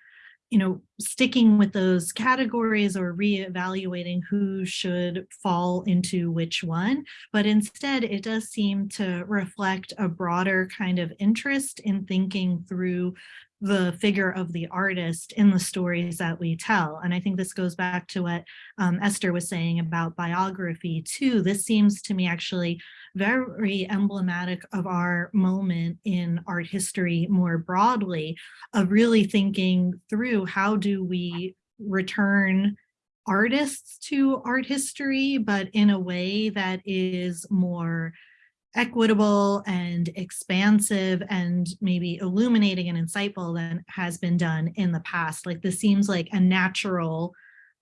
you know, sticking with those categories or reevaluating who should fall into which one, but instead it does seem to reflect a broader kind of interest in thinking through the figure of the artist in the stories that we tell. And I think this goes back to what um, Esther was saying about biography too. This seems to me actually very emblematic of our moment in art history more broadly of really thinking through how do we return artists to art history, but in a way that is more equitable and expansive and maybe illuminating and insightful than has been done in the past. Like this seems like a natural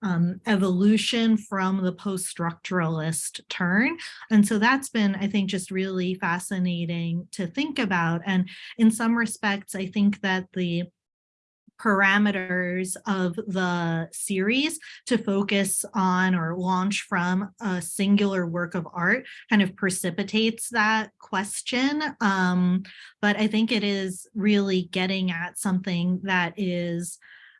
um, evolution from the post-structuralist turn. And so that's been, I think, just really fascinating to think about. And in some respects, I think that the parameters of the series to focus on or launch from a singular work of art kind of precipitates that question. Um, but I think it is really getting at something that is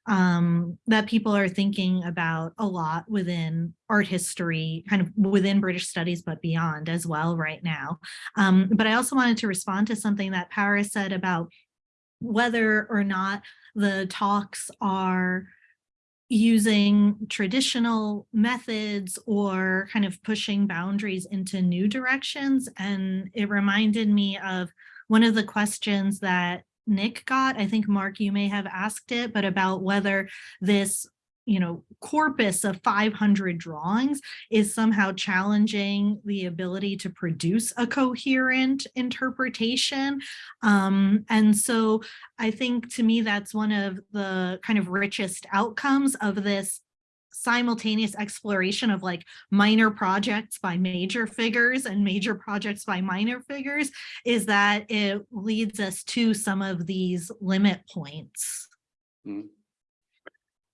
um, that people are thinking about a lot within art history, kind of within British studies, but beyond as well right now. Um, but I also wanted to respond to something that Paris said about whether or not the talks are using traditional methods or kind of pushing boundaries into new directions. And it reminded me of one of the questions that Nick got. I think, Mark, you may have asked it, but about whether this you know, corpus of 500 drawings is somehow challenging the ability to produce a coherent interpretation. Um, and so I think to me, that's one of the kind of richest outcomes of this simultaneous exploration of like minor projects by major figures and major projects by minor figures is that it leads us to some of these limit points. Mm.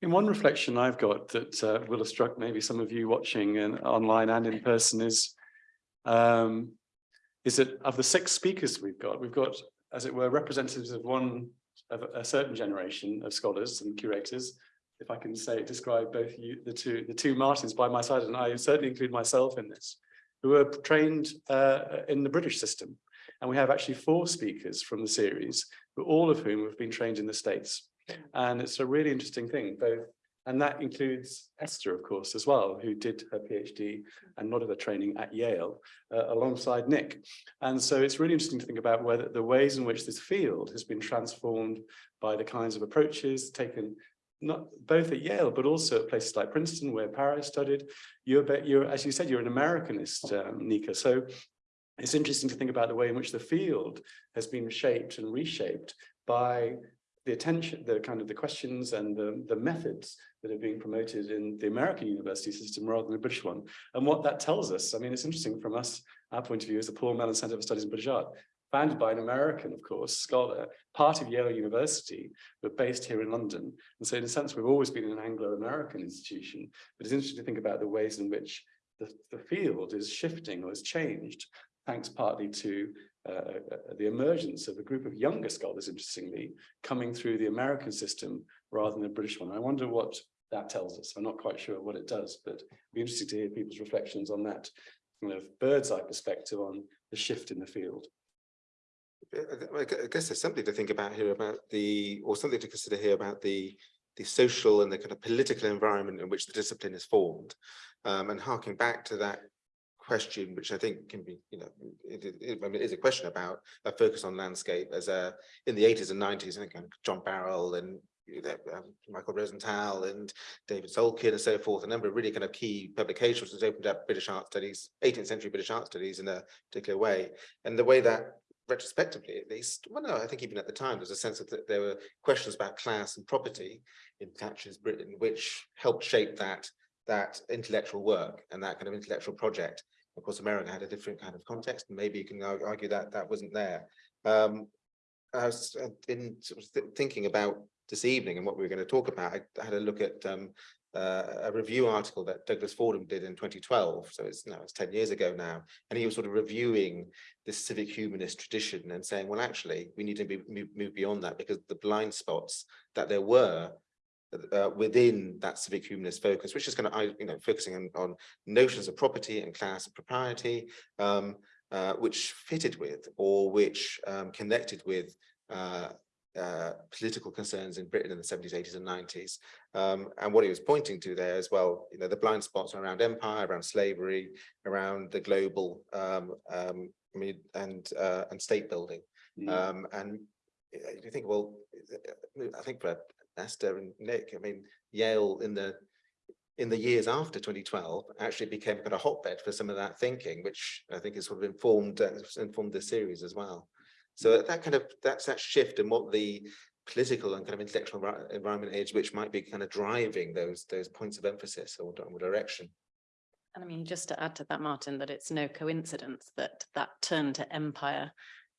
In one reflection I've got that uh, will have struck maybe some of you watching and online and in person is um, is that of the six speakers we've got, we've got, as it were, representatives of one of a certain generation of scholars and curators. If I can say, describe both you, the two, the two Martins by my side, and I certainly include myself in this, who are trained uh, in the British system. And we have actually four speakers from the series, all of whom have been trained in the States. And it's a really interesting thing, both, and that includes Esther, of course, as well, who did her PhD and a lot of her training at Yale uh, alongside Nick. And so it's really interesting to think about whether the ways in which this field has been transformed by the kinds of approaches taken not both at Yale, but also at places like Princeton, where Paris studied. You're, you're as you said, you're an Americanist, um, Nika. So it's interesting to think about the way in which the field has been shaped and reshaped by the attention, the kind of the questions and the, the methods that are being promoted in the American university system rather than the British one. And what that tells us, I mean, it's interesting from us, our point of view as the Paul Mellon Centre for Studies in British Art, founded by an American, of course, scholar, part of Yale University, but based here in London. And so in a sense, we've always been an Anglo-American institution, but it's interesting to think about the ways in which the, the field is shifting or has changed, thanks partly to uh, uh, the emergence of a group of younger scholars, interestingly, coming through the American system rather than the British one. I wonder what that tells us. I'm not quite sure what it does, but it'd be interesting to hear people's reflections on that kind of bird's eye perspective on the shift in the field. I guess there's something to think about here about the, or something to consider here about the the social and the kind of political environment in which the discipline is formed. Um, and harking back to that question, which I think can be, you know, it, it, I mean, it is a question about a focus on landscape as a, in the 80s and 90s, I think John Barrell and um, Michael Rosenthal and David Solkin and so forth, a number of really kind of key publications has opened up British art studies, 18th century British art studies in a particular way. And the way that retrospectively at least, well no, I think even at the time there's a sense that there were questions about class and property in Thatcher's Britain, which helped shape that that intellectual work and that kind of intellectual project. Of course, America had a different kind of context, and maybe you can argue that that wasn't there. Um, I was uh, in thinking about this evening and what we were going to talk about. I had a look at um, uh, a review article that Douglas Fordham did in 2012. So it's now it's 10 years ago now, and he was sort of reviewing this civic humanist tradition and saying, well, actually, we need to be, move beyond that because the blind spots that there were uh, within that civic humanist focus, which is kind of, you know, focusing on, on notions of property and class and propriety, um, uh, which fitted with or which um, connected with uh, uh, political concerns in Britain in the 70s, 80s and 90s. Um, and what he was pointing to there as well, you know, the blind spots around empire, around slavery, around the global um, um, and uh, and state building. Mm. Um, and you think, well, I think for Esther and Nick, I mean, Yale in the in the years after 2012 actually became kind of a hotbed for some of that thinking, which I think has sort of informed uh, informed the series as well. So that kind of that's that shift in what the political and kind of intellectual environment age, which might be kind of driving those, those points of emphasis or or direction. And I mean, just to add to that, Martin, that it's no coincidence that that turn to empire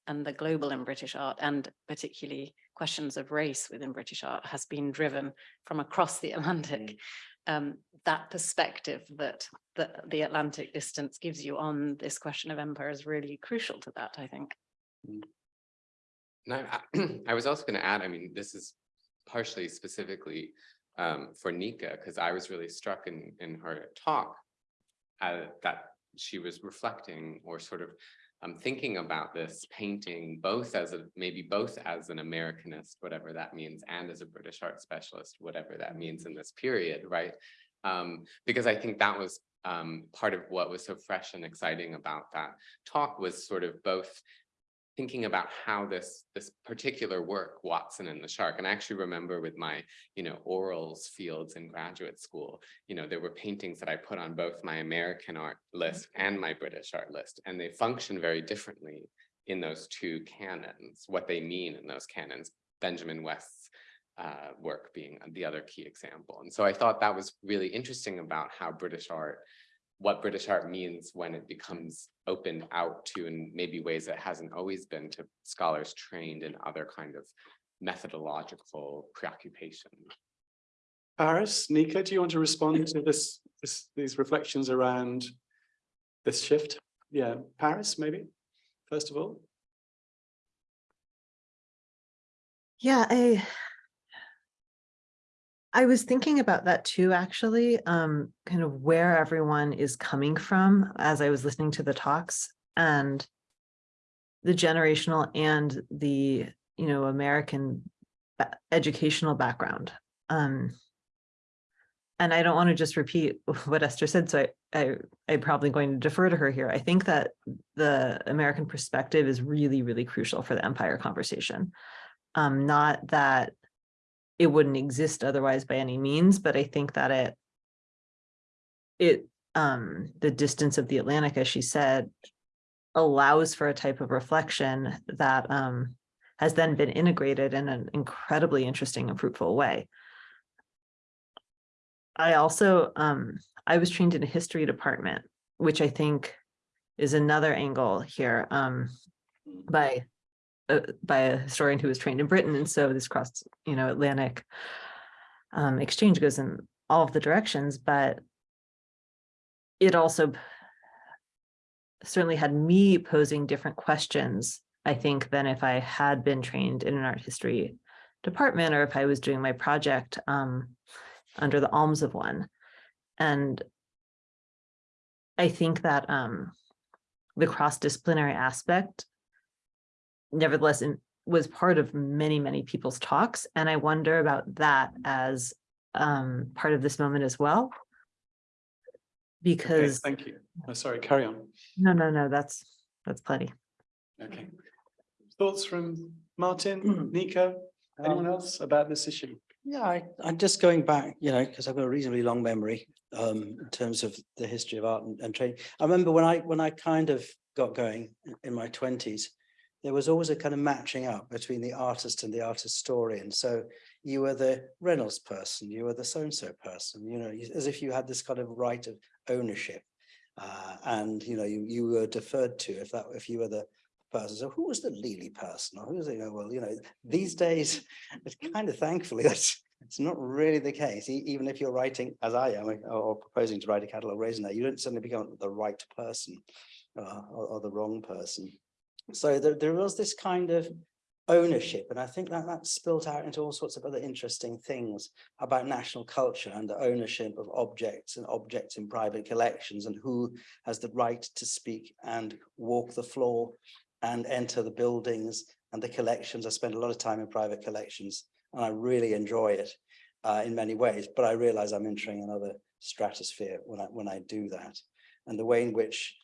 and the global in British art and particularly questions of race within British art has been driven from across the Atlantic. Um, that perspective that, that the Atlantic distance gives you on this question of empire is really crucial to that, I think. And I, I- I was also going to add, I mean, this is partially specifically um, for Nika, because I was really struck in, in her talk uh, that she was reflecting or sort of um, thinking about this painting, both as a, maybe both as an Americanist, whatever that means, and as a British art specialist, whatever that means in this period, right? Um, because I think that was um, part of what was so fresh and exciting about that talk was sort of both thinking about how this this particular work, Watson and the Shark, and I actually remember with my, you know, orals fields in graduate school, you know, there were paintings that I put on both my American art list and my British art list, and they function very differently in those two canons, what they mean in those canons, Benjamin West's uh, work being the other key example. And so I thought that was really interesting about how British art what British art means when it becomes opened out to in maybe ways it hasn't always been to scholars trained in other kind of methodological preoccupation. Paris, Nika, do you want to respond to this, this, these reflections around this shift? Yeah, Paris, maybe, first of all? Yeah, I. I was thinking about that too, actually, um, kind of where everyone is coming from as I was listening to the talks and. The generational and the, you know, American educational background. Um. And I don't want to just repeat what Esther said, so I, I, I'm probably going to defer to her here. I think that the American perspective is really, really crucial for the empire conversation. Um, not that it wouldn't exist otherwise by any means, but I think that it it um the distance of the Atlantic, as she said, allows for a type of reflection that um has then been integrated in an incredibly interesting and fruitful way. I also um I was trained in a history department, which I think is another angle here um by by a historian who was trained in Britain, and so this cross, you know, Atlantic um, exchange goes in all of the directions, but it also certainly had me posing different questions, I think, than if I had been trained in an art history department or if I was doing my project um, under the alms of one. And I think that um, the cross-disciplinary aspect nevertheless in- was part of many, many people's talks. And I wonder about that as um, part of this moment as well. Okay, Because, thank you. Oh, sorry, carry on. no, no, no, that's, that's plenty. Okay. Thoughts from Martin, Nico, anyone Um, else about this issue? Yeah, I, I'm just going back, you know, because I've got a reasonably long memory um, in terms of the history of art and, and training. I remember when I, when I kind of got going in- in my twenties, there was always a kind of matching up between the artist and the artist story, and So you were the Reynolds person, you were the so-and-so person, you know, as if you had this kind of right of ownership. Uh, and, you know, you, you were deferred to if that, if you were the person. So who was the Lely person? Or who was, it? know, well, you know, these days, it's kind of thankfully that's, it's not really the case. E- Even if you're writing, as I am, or- or proposing to write a catalogue raisonné that, you don't suddenly become the right person uh, or, or the wrong person. So there, there was this kind of ownership, and I think that that spilt out into all sorts of other interesting things about national culture and the ownership of objects and objects in private collections and who has the right to speak and walk the floor and enter the buildings and the collections. I spend a lot of time in private collections and I really enjoy it uh, in many ways, but I realize I'm entering another stratosphere when I, when I do that. And the way in which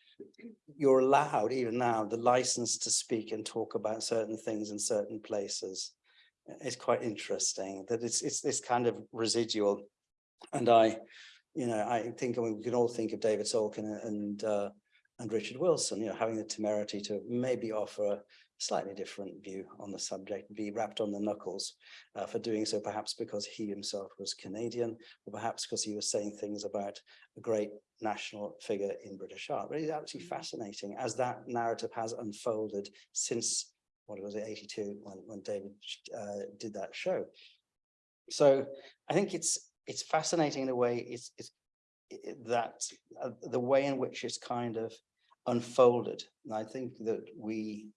you're allowed even now the license to speak and talk about certain things in certain places. It's quite interesting that it's it's this kind of residual. And I you know I think I mean, we can all think of David Solkin and uh and Richard Wilson you know having the temerity to maybe offer a slightly different view on the subject, be rapped on the knuckles uh, for doing so, perhaps because he himself was Canadian, or perhaps because he was saying things about a great national figure in British art. But it's absolutely fascinating as that narrative has unfolded since, what was it, 82, when, when David uh, did that show. So I think it's, it's fascinating in a way, it's, it's i- that uh, the way in which it's kind of unfolded. And I think that we,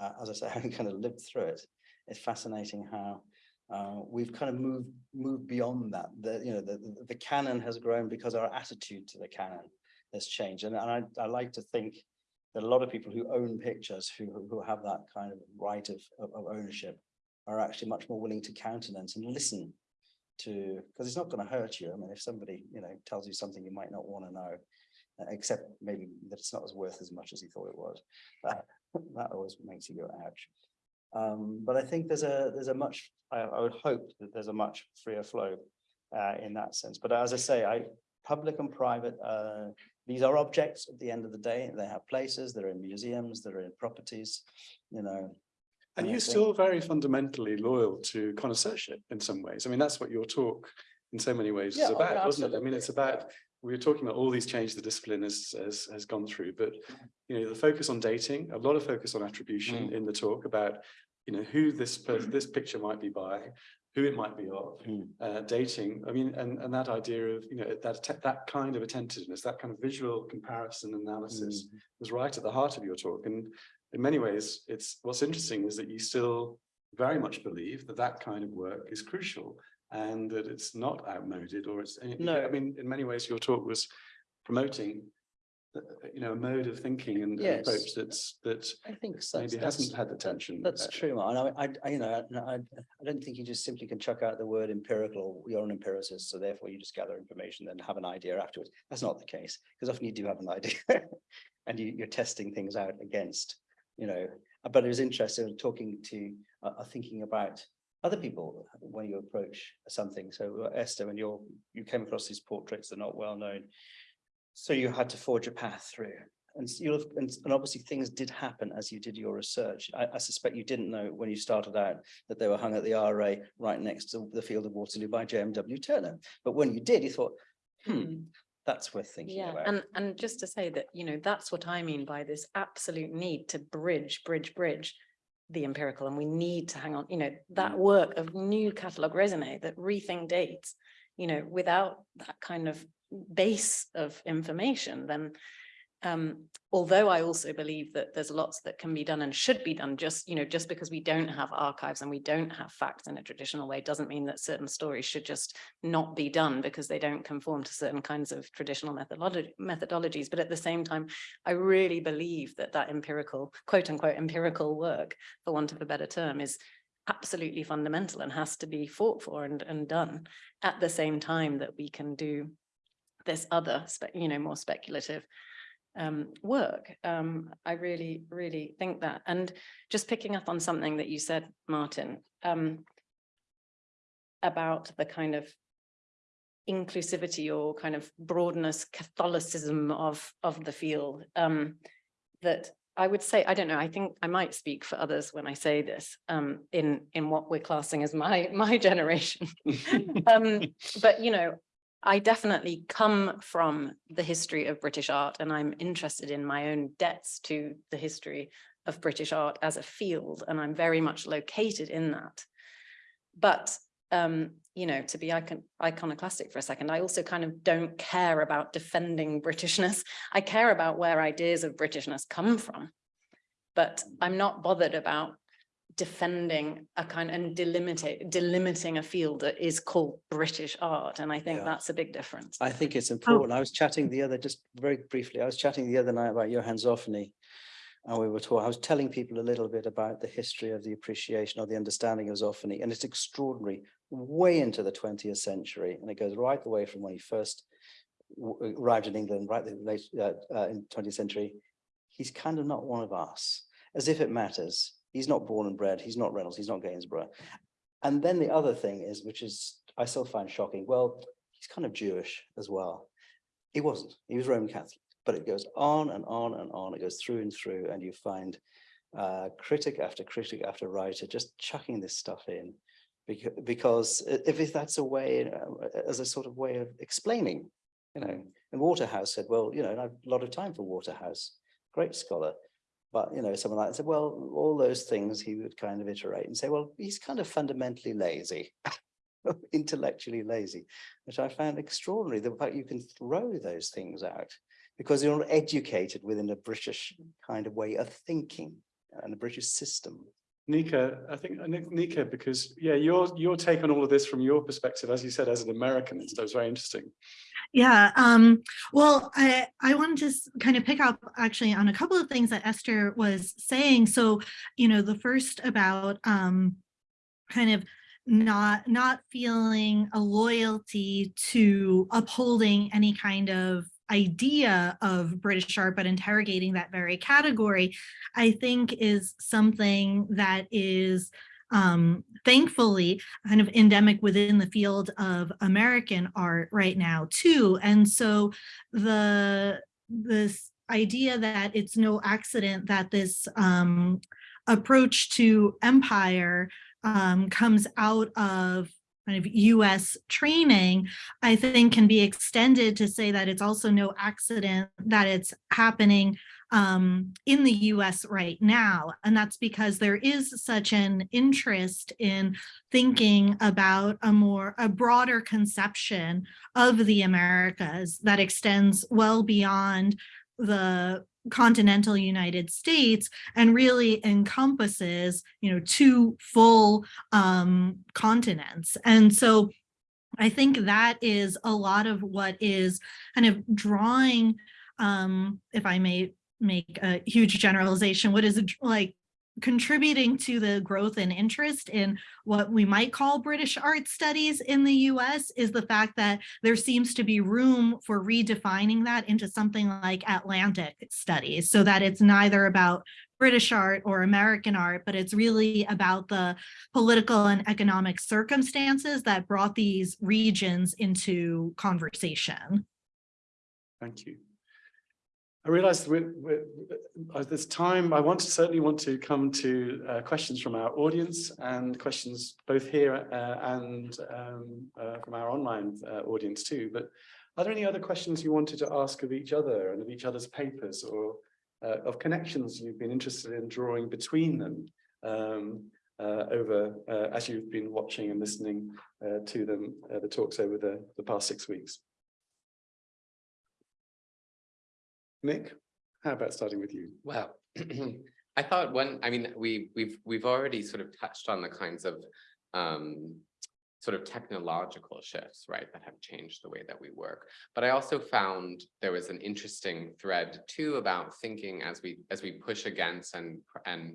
uh, as I say, having kind of lived through it, it's fascinating how uh, we've kind of moved moved beyond that. The you know the, the canon has grown because our attitude to the canon has changed. And, and I, I like to think that a lot of people who own pictures who who- have that kind of right of, of, of ownership are actually much more willing to countenance and listen to because it's not going to hurt you. I mean, if somebody you know tells you something you might not want to know, uh, except maybe that it's not as worth as much as he thought it was. That, that always makes you go ouch. Um, but I think there's a there's a much I, I would hope that there's a much freer flow uh, in that sense. But as I say, I public and private uh, these are objects at the end of the day. They have places. They're in museums. They're in properties. You know. And you're still very fundamentally loyal to connoisseurship in some ways. I mean, that's what your talk in so many ways is Yeah, oh, about, yeah, wasn't it? I mean, it's about, we were talking about all these changes the discipline has, has, has gone through, but you know, the focus on dating, a lot of focus on attribution Mm. in the talk about, you know, who this, per- this picture might be by, who it might be of, Mm. uh, dating. I mean, and, and that idea of, you know, that, that kind of attentiveness, that kind of visual comparison analysis Mm. was right at the heart of your talk. And in many ways, it's, what's interesting is that you still very much believe that that kind of work is crucial and that it's not outmoded or it's, I No. I mean, in many ways, your talk was promoting, uh, you know, a mode of thinking and an Yes. approach that's, that I think so. maybe That's- hasn't had the tension. That's uh, true, Mark. And I, I, you know, I, I don't think you just simply can chuck out the word empirical, you're an empiricist, so therefore you just gather information, then have an idea afterwards. That's not the case, because often you do have an idea. And you, you're testing things out against, you know, uh, but it was interesting talking to, uh, uh, thinking about other people when you approach something. So uh, Esther, when you're, you came across these portraits, they're not well known. So you had to forge a path through. And you'll, have- and, and obviously things did happen as you did your research. I, I suspect you didn't know when you started out that they were hung at the RA right next to the field of Waterloo by JMW Turner. But when you did, you thought, hmm, that's worth thinking Yeah, about. and, and just to say that, you know, that's what I mean by this absolute need to bridge, bridge, bridge the empirical, and we need to hang on, you know, that Mm. work of new catalogue raisonné that rethink dates, you know, without that kind of base of information, then um, although I also believe that there's lots that can be done and should be done, just, you know, just because we don't have archives and we don't have facts in a traditional way, doesn't mean that certain stories should just not be done because they don't conform to certain kinds of traditional methodology methodologies. But at the same time, I really believe that that empirical, quote unquote, empirical work, for want of a better term, is absolutely fundamental and has to be fought for and, and done at the same time that we can do this other, you know, more speculative um, work. Um, I really, really think that. And just picking up on something that you said, Martin, um, about the kind of inclusivity or kind of broadness, Catholicism of, of the field, um, that I would say, I don't know, I think I might speak for others when I say this, um, in, in what we're classing as my, my generation. Um, but you know, I definitely come from the history of British art and I'm interested in my own debts to the history of British art as a field, and I'm very much located in that. But um, you know, to be icon iconoclastic for a second, I also kind of don't care about defending Britishness. I care about where ideas of Britishness come from. But I'm not bothered about defending a kind and delimiting delimiting a field that is called British art. And I think Yeah. that's a big difference. I think it's important. I was chatting the other, just very briefly, I was chatting the other night about Johann Zoffany. And we were talking, I was telling people a little bit about the history of the appreciation or the understanding of Zoffany, and it's extraordinary, way into the twentieth century, and it goes right the way from when he first arrived in England, right the late uh, uh, in twentieth century. He's kind of not one of us, as if it matters. He's not born and bred, he's not Reynolds, he's not Gainsborough. And then the other thing is, which is, I still find shocking, well, he's kind of Jewish as well. He wasn't, he was Roman Catholic, but it goes on and on and on, it goes through and through, and you find uh, critic after critic after writer, just chucking this stuff in. Because, if that's a way, uh, as a sort of way of explaining, you know, and Waterhouse said, well, you know, and I've a lot of time for Waterhouse, great scholar. But, you know, someone like that said, well, all those things he would kind of iterate and say, well, he's kind of fundamentally lazy, intellectually lazy, which I found extraordinary, the fact you can throw those things out because you're educated within a British kind of way of thinking and a British system. Nika, I think, uh, Nika, because, yeah, your, your take on all of this from your perspective, as you said, as an American, it's- very interesting. Yeah, um, well, I, I wanted to s- kind of pick up actually on a couple of things that Esther was saying. So, you know, the first about um, kind of not not feeling a loyalty to upholding any kind of idea of British art, but interrogating that very category, I think is something that is um, thankfully kind of endemic within the field of American art right now too. And so the this idea that it's no accident that this um, approach to empire um, comes out of kind of US training, I think can be extended to say that it's also no accident that it's happening um, in the US right now. And that's because there is such an interest in thinking about a more, a broader conception of the Americas that extends well beyond the continental United States and really encompasses, you know, two full um, continents. And so I think that is a lot of what is kind of drawing, um, if I may make a huge generalization, what is it like contributing to the growth and interest in what we might call British art studies in the US is the fact that there seems to be room for redefining that into something like Atlantic studies so that it's neither about British art or American art, but it's really about the political and economic circumstances that brought these regions into conversation. Thank you. I we're, at this time, I want to certainly want to come to uh, questions from our audience and questions both here uh, and um, uh, from our online uh, audience too. But are there any other questions you wanted to ask of each other and of each other's papers or uh, of connections you've been interested in drawing between them um, uh, over as you've been watching and listening to them, the talks over the, the past six weeks? Nick, how about starting with you? Well, I thought one, I mean, we, we've, we've already sort of touched on the kinds of um, sort of technological shifts, right, that have changed the way that we work. But I also found there was an interesting thread too about thinking as we, as we push against and, and,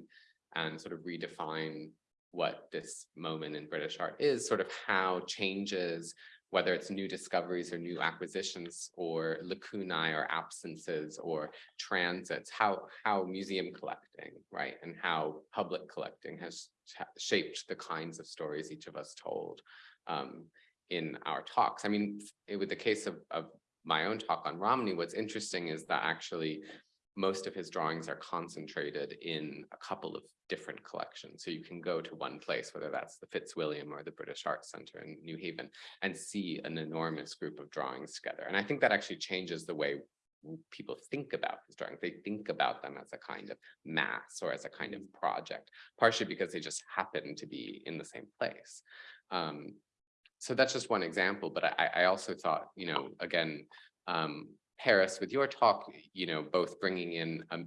and sort of redefine what this moment in British art is, sort of how changes whether it's new discoveries or new acquisitions or lacunae or absences or transits, how, how museum collecting, right, and how public collecting has shaped the kinds of stories each of us told um, in our talks. I mean, it, with the case of, of my own talk on Romney, what's interesting is that actually most of his drawings are concentrated in a couple of different collections. So you can go to one place, whether that's the Fitzwilliam or the British Arts Centre in New Haven, and see an enormous group of drawings together. And I think that actually changes the way people think about his drawings. They think about them as a kind of mass or as a kind of project, partially because they just happen to be in the same place. Um, so that's just one example, but I, I also thought, you know, again, um, Paris, with your talk, you know, both bringing in a,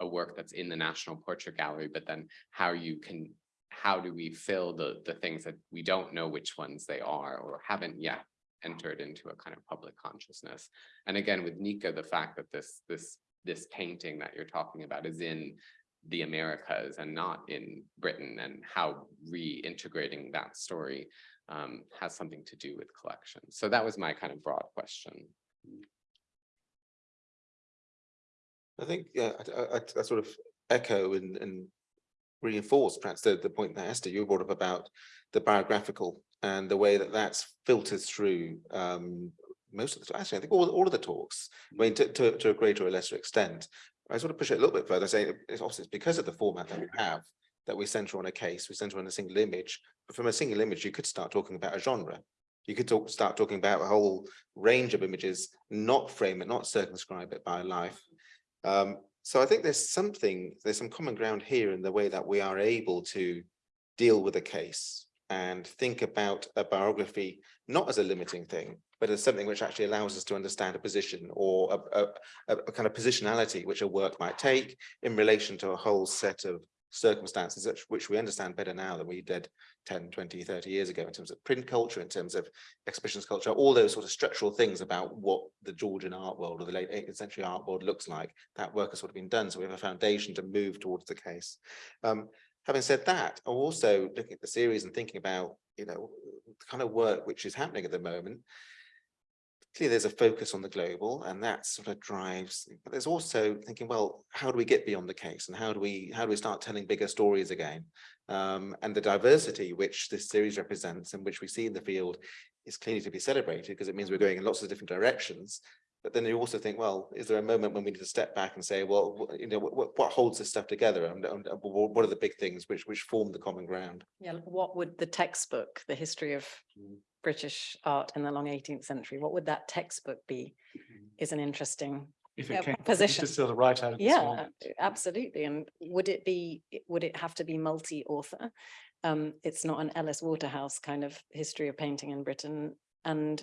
a work that's in the National Portrait Gallery, but then how you can, how do we fill the, the things that we don't know which ones they are or haven't yet entered into a kind of public consciousness. And again, with Nika, the fact that this, this, this painting that you're talking about is in the Americas and not in Britain and how reintegrating that story um, has something to do with collections. So that was my kind of broad question. I think, yeah, I, I, I sort of echo and, and reinforce perhaps the, the point that Esther, you brought up about the biographical and the way that that's filtered through um, most of the, actually, I think all, all of the talks, I mean, to, to, to a greater or lesser extent, I sort of push it a little bit further, saying it's obviously because of the format that we have, that we center on a case, we center on a single image. But from a single image, you could start talking about a genre. You could talk, start talking about a whole range of images, not frame it, not circumscribe it by life. Um, so I think there's something, there's some common ground here in the way that we are able to deal with a case and think about a biography, not as a limiting thing, but as something which actually allows us to understand a position or a, a, a kind of positionality which a work might take in relation to a whole set of circumstances which, we understand better now than we did 10, 20, 30 years ago in terms of print culture, in terms of exhibitions culture, all those sort of structural things about what the Georgian art world or the late 18th century art world looks like. That work has sort of been done. So we have a foundation to move towards the case. Um, having said that, I'm also looking at the series and thinking about, you know, the kind of work which is happening at the moment. Clearly, there's a focus on the global and that sort of drives, but there's also thinking, well, how do we get beyond the case and how do we, how do we start telling bigger stories again? Um, and the diversity which this series represents and which we see in the field is clearly to be celebrated because it means we're going in lots of different directions. But then you also think, well, is there a moment when we need to step back and say, well, you know, what, what holds this stuff together and, and what are the big things which, which form the common ground? Yeah, what would the textbook, the history of Mm. British art in the long eighteenth century, what would that textbook be? Is an interesting, If Yeah, it came, proposition. just sort of right out of yeah, moment. absolutely. And would it be, would it have to be multi-author? Um, it's not an Ellis Waterhouse kind of history of painting in Britain and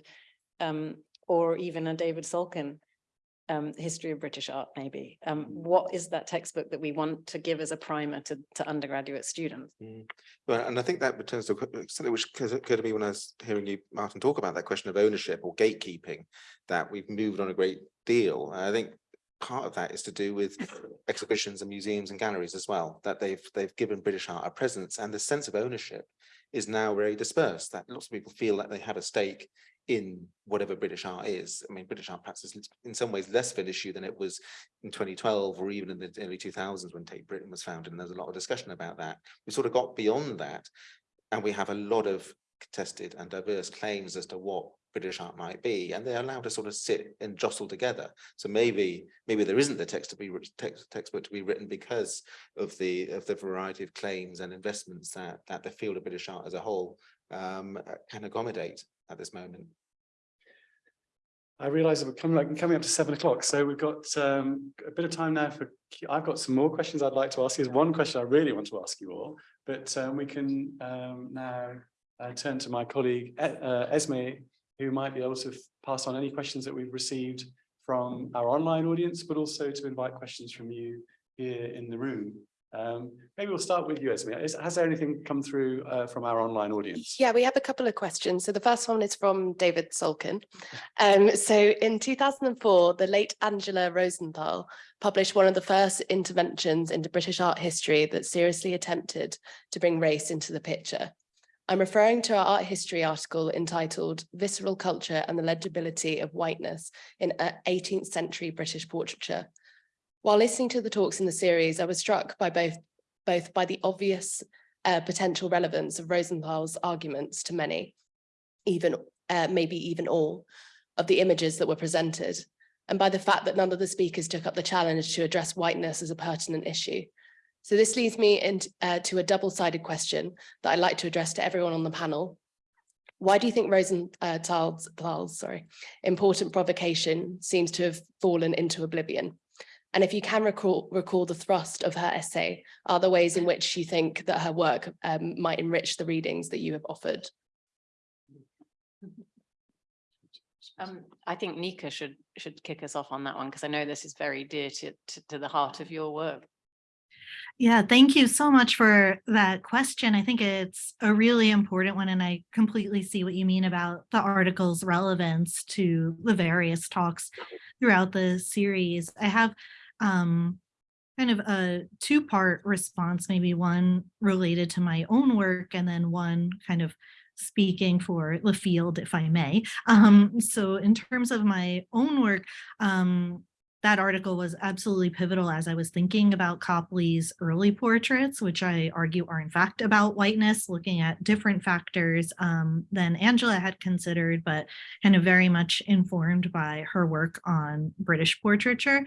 um, or even a David Solkin um, history of British art, maybe. Um, what is that textbook that we want to give as a primer to, to undergraduate students? Well, and I think that returns to something which occurred occurred to me when I was hearing you, Martin, talk about that question of ownership or gatekeeping, that we've moved on a great deal. And I think part of that is to do with exhibitions and museums and galleries as well, that they've, they've given British art a presence and the sense of ownership is now very dispersed, that lots of people feel that they have a stake in whatever British art is. I mean, British art perhaps is in some ways less of an issue than it was in 2012 or even in the early 2000s when Tate Britain was founded. And there's a lot of discussion about that. We sort of got beyond that and we have a lot of contested and diverse claims as to what British art might be, and they're allowed to sort of sit and jostle together. So maybe, maybe there isn't the text to be text, textbook to be written because of the of the variety of claims and investments that that the field of British art as a whole um, can accommodate at this moment. I realise that we're coming like coming up to seven o'clock, so we've got um a bit of time now for. I've got some more questions I'd like to ask you. There's one question I really want to ask you all, but um we can um now uh, turn to my colleague uh, Esme, who might be able to pass on any questions that we've received from our online audience, but also to invite questions from you here in the room. Um, maybe we'll start with you, Esme. Is, has there anything come through uh, from our online audience? Yeah, we have a couple of questions. So the first one is from David Solkin. Um, so in 2004, the late Angela Rosenthal published one of the first interventions into British art history that seriously attempted to bring race into the picture. I'm referring to our art history article entitled Visceral Culture and the Legibility of Whiteness in uh, 18th Century British Portraiture. While listening to the talks in the series, I was struck by both, both by the obvious uh, potential relevance of Rosenthal's arguments to many, even uh, maybe even all, of the images that were presented, and by the fact that none of the speakers took up the challenge to address whiteness as a pertinent issue. So this leads me into uh, to a double-sided question that I'd like to address to everyone on the panel. Why do you think Rosenthal's, Thal's, sorry, important provocation seems to have fallen into oblivion? And if you can recall, recall the thrust of her essay, are there ways in which you think that her work um, might enrich the readings that you have offered? Um, I think Nika should, should kick us off on that one, because I know this is very dear to, to, to the heart of your work. Yeah, thank you so much for that question. I think it's a really important one, and I completely see what you mean about the article's relevance to the various talks throughout the series. I have um, kind of a two-part response, maybe one related to my own work and then one kind of speaking for the field, if I may. Um, so in terms of my own work, um, that article was absolutely pivotal as I was thinking about Copley's early portraits, which I argue are in fact about whiteness, looking at different factors um, than Angela had considered, but kind of very much informed by her work on British portraiture.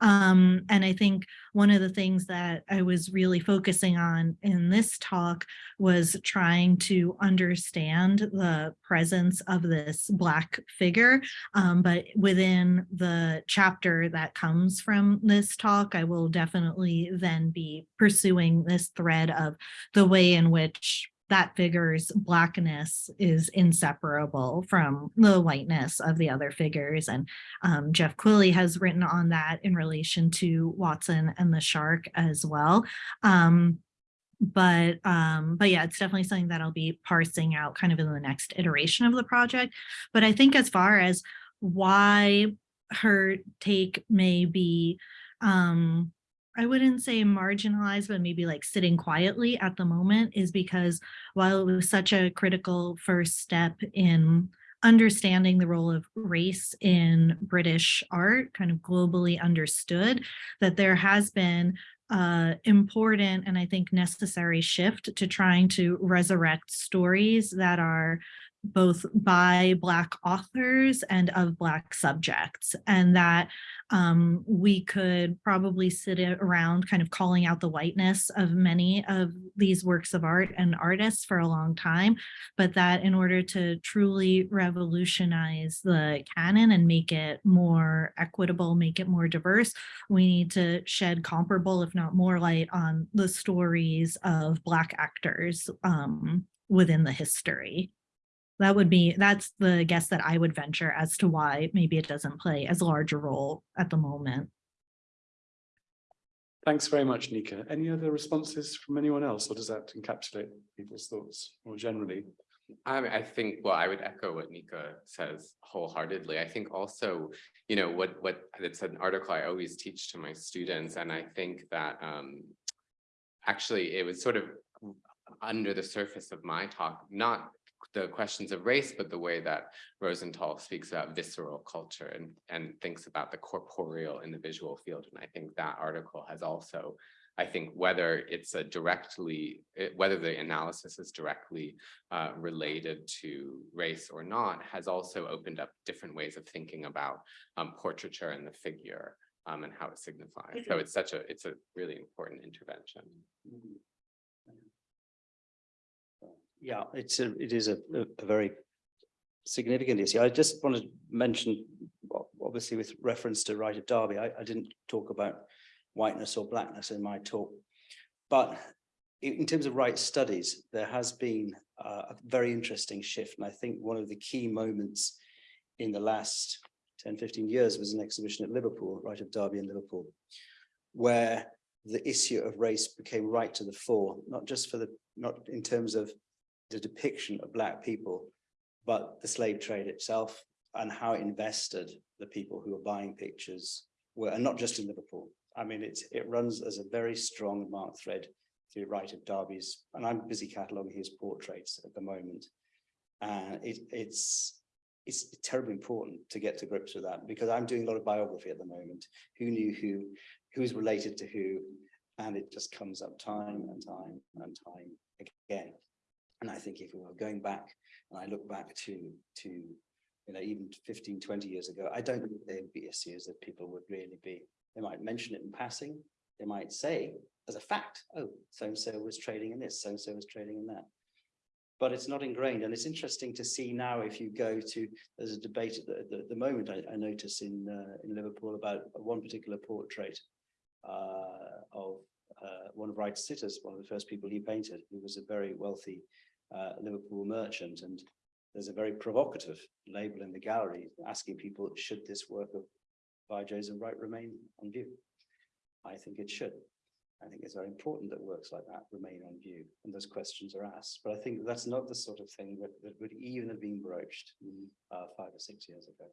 Um, and I think one of the things that I was really focusing on in this talk was trying to understand the presence of this Black figure. Um, but within the chapter that comes from this talk, I will definitely then be pursuing this thread of the way in which that figure's blackness is inseparable from the whiteness of the other figures. And um, Geoff Quilley has written on that in relation to Watson and the shark as well. Um, but um, but yeah, it's definitely something that I'll be parsing out kind of in the next iteration of the project. But I think as far as why her take may be um I wouldn't say marginalized, but maybe like sitting quietly at the moment is because while it was such a critical first step in understanding the role of race in British art, kind of globally understood, that there has been uh, important and I think necessary shift to trying to resurrect stories that are both by Black authors and of Black subjects, and that um, we could probably sit around kind of calling out the whiteness of many of these works of art and artists for a long time, but that in order to truly revolutionize the canon and make it more equitable, make it more diverse, we need to shed comparable, if not more light on the stories of Black actors um, within the history. That would be, that's the guess that I would venture as to why maybe it doesn't play as large a role at the moment. Thanks very much, Nika. Any other responses from anyone else, or does that encapsulate people's thoughts more generally? I mean, I think, well, I would echo what Nika says wholeheartedly. I think also, you know, what, what, it's an article I always teach to my students, and I think that, um, actually, it was sort of under the surface of my talk, not the questions of race, but the way that Rosenthal speaks about visceral culture and, and thinks about the corporeal in the visual field. And I think that article has also, I think whether it's a directly, whether the analysis is directly uh, related to race or not, has also opened up different ways of thinking about um, portraiture and the figure um, and how it signifies. So it's such a, it's a really important intervention. Yeah, it's a, it is a, a, very significant issue. I just wanted to mention, obviously with reference to Wright of Derby, I, I didn't talk about whiteness or blackness in my talk. But in, terms of Wright studies, there has been a very interesting shift. And I think one of the key moments in the last 10, 15 years was an exhibition at Liverpool, Wright of Derby in Liverpool, where the issue of race became right to the fore, not just for the, not in terms of the depiction of black people, but the slave trade itself and how it invested the people who were buying pictures were, and not just in Liverpool. I mean, it's, it runs as a very strong marked thread through Wright of Derby's, and I'm busy cataloguing his portraits at the moment. And it, it's, it's terribly important to get to grips with that because I'm doing a lot of biography at the moment. Who knew who, who's related to who, and it just comes up time and time and time again. And I think if we were going back, and I look back to, to, you know, even 15, 20 years ago, I don't think there'd be issues that people would really be, they might mention it in passing. They might say as a fact, oh, so-and-so was trading in this, so-and-so was trading in that. But it's not ingrained. And it's interesting to see now if you go to, there's a debate at the, the, the moment I, I notice in, uh, in Liverpool about one particular portrait uh, of uh, one of Wright's sitters, one of the first people he painted, who was a very wealthy uh, Liverpool merchant. And there's a very provocative label in the gallery asking people, should this work of by Joseph Wright remain on view? I think it should. I think it's very important that works like that remain on view and those questions are asked. But I think that's not the sort of thing that, that would even have been broached uh, five or six years ago.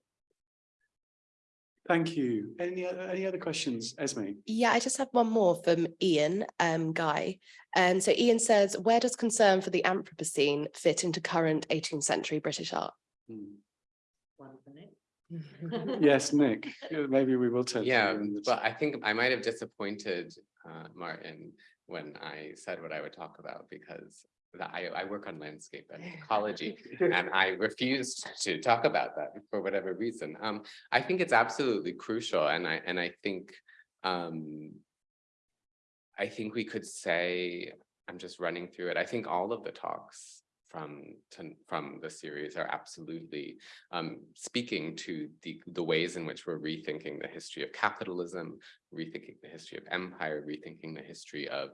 Thank you. Any, any other questions, Esme? Yeah, I just have one more from Ian um, Guy. And so Ian says, where does concern for the Anthropocene fit into current 18th century British art? Hmm. Yes, Nick, maybe we will turn. Yeah, you in the- but I think I might have disappointed uh Martin when I said what I would talk about because that I I work on landscape and ecology. And I refused to talk about that for whatever reason. Um, I think it's absolutely crucial and I, and I think, um. I think we could say, I'm just running through it. I think all of the talks from, to- from the series are absolutely. Um, speaking to the, the ways in which we're rethinking the history of capitalism, rethinking the history of empire, rethinking the history of.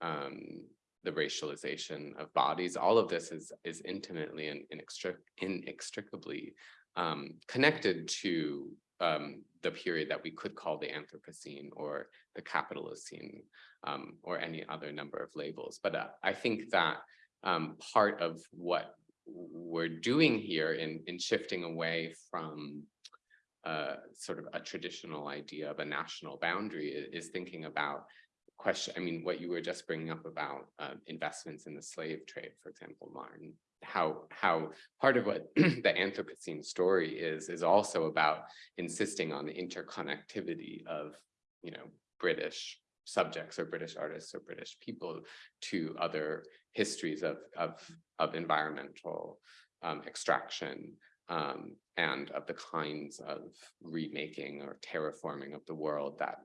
Um, the racialization of bodies, all of this is is intimately and inextric- inextricably um, connected to um, the period that we could call the Anthropocene or the Capitalocene um, or any other number of labels. But uh, I think that um, part of what we're doing here in in shifting away from uh, sort of a traditional idea of a national boundary i- is thinking about question, I mean, what you were just bringing up about uh, investments in the slave trade, for example, Martin. How, how part of what the Anthropocene story is, is also about insisting on the interconnectivity of, you know, British subjects or British artists or British people to other histories of, of, of environmental um, extraction um, and of the kinds of remaking or terraforming of the world that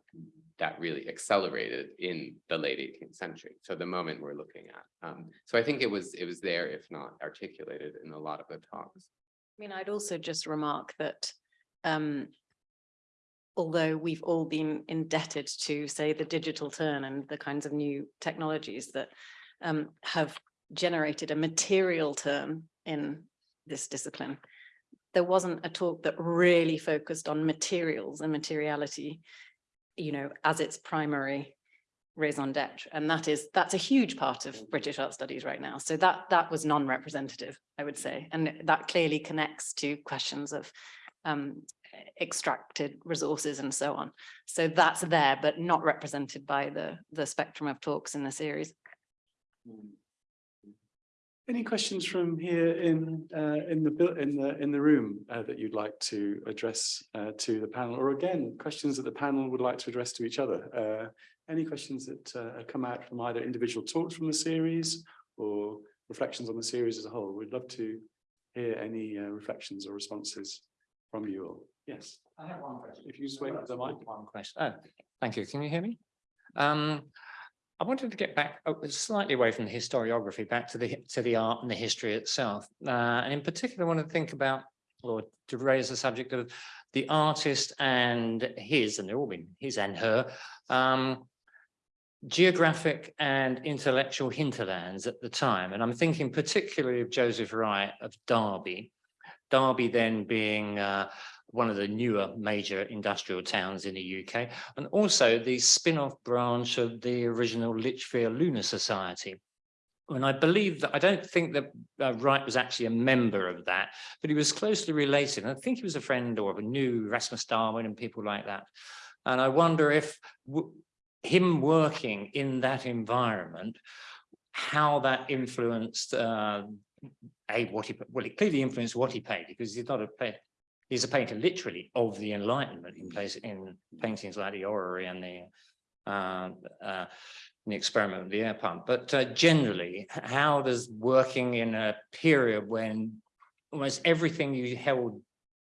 that really accelerated in the late 18th century. So the moment we're looking at. Um, so I think it was it was there, if not articulated in a lot of the talks. I mean, I'd also just remark that um, although we've all been indebted to, say, the digital turn and the kinds of new technologies that um, have generated a material turn in this discipline, there wasn't a talk that really focused on materials and materiality, you know, as its primary raison d'etre. And that is, that's a huge part of British art studies right now. So that, that was non-representative, I would say. And that clearly connects to questions of um, extracted resources and so on. So that's there, but not represented by the, the spectrum of talks in the series. Any questions from here in, uh, in the, in the, in the room uh, that you'd like to address uh, to the panel? Or again, questions that the panel would like to address to each other? Uh, Any questions that uh, come out from either individual talks from the series or reflections on the series as a whole? We'd love to hear any uh, reflections or responses from you all. Yes, I have one question. if you just wait for the mic. One question. Oh, thank you. Can you hear me? Um, I wanted to get back oh, slightly away from the historiography, back to the to the art and the history itself. Uh, and in particular, I want to think about or to raise the subject of the artist and his, and they're all been his and her, um, geographic and intellectual hinterlands at the time. And I'm thinking particularly of Joseph Wright of Derby. Derby then being uh, one of the newer major industrial towns in the UK, and also the spin-off branch of the original Lichfield Lunar Society. And I believe that, I don't think that uh, Wright was actually a member of that, but he was closely related. And I think he was a friend or knew Rasmus Darwin and people like that. And I wonder if him working in that environment, how that influenced uh, a what he well it clearly influenced what he paid because he's not a he's a painter literally of the Enlightenment in place in paintings like the Orrery and the uh, uh, the experiment with the air pump. But uh, generally, how does working in a period when almost everything you held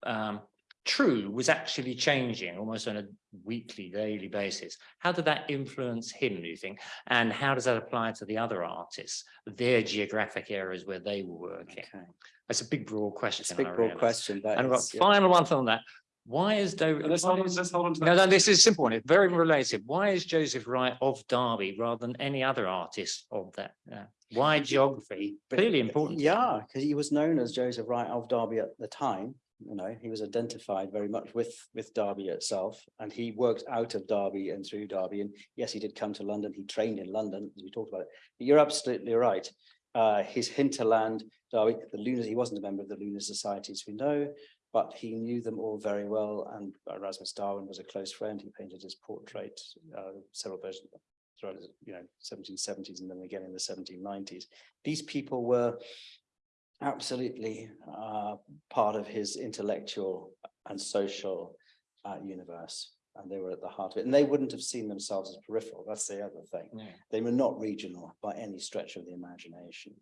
um, true was actually changing almost on a weekly, daily basis. How did that influence him, do you think? And how does that apply to the other artists, their geographic areas where they were working? Okay, That's a big broad question. it's a big broad question. And I've got yeah. final one on that. Why is David? Let's hold on, let's hold on to No, that. no, this is a simple one. It's very related. Why is Joseph Wright of Derby rather than any other artist of that? uh, Why geography? But- Clearly important. Yeah, because he was known as Joseph Wright of Derby at the time. You know, he was identified very much with with Derby itself, and he worked out of Derby and through Derby. And yes, he did come to London. He trained in London, as we talked about it. But you're absolutely right. Uh, his hinterland, Derby, the Lunar, he wasn't a member of the Lunar Society, as we know, but he knew them all very well. And Erasmus Darwin was a close friend. He painted his portrait, uh, several versions throughout, you know, seventeen seventies and then again in the seventeen nineties. These people were absolutely uh, part of his intellectual and social uh, universe. And they were at the heart of it. And they wouldn't have seen themselves as peripheral. That's the other thing. Yeah. They were not regional by any stretch of the imagination.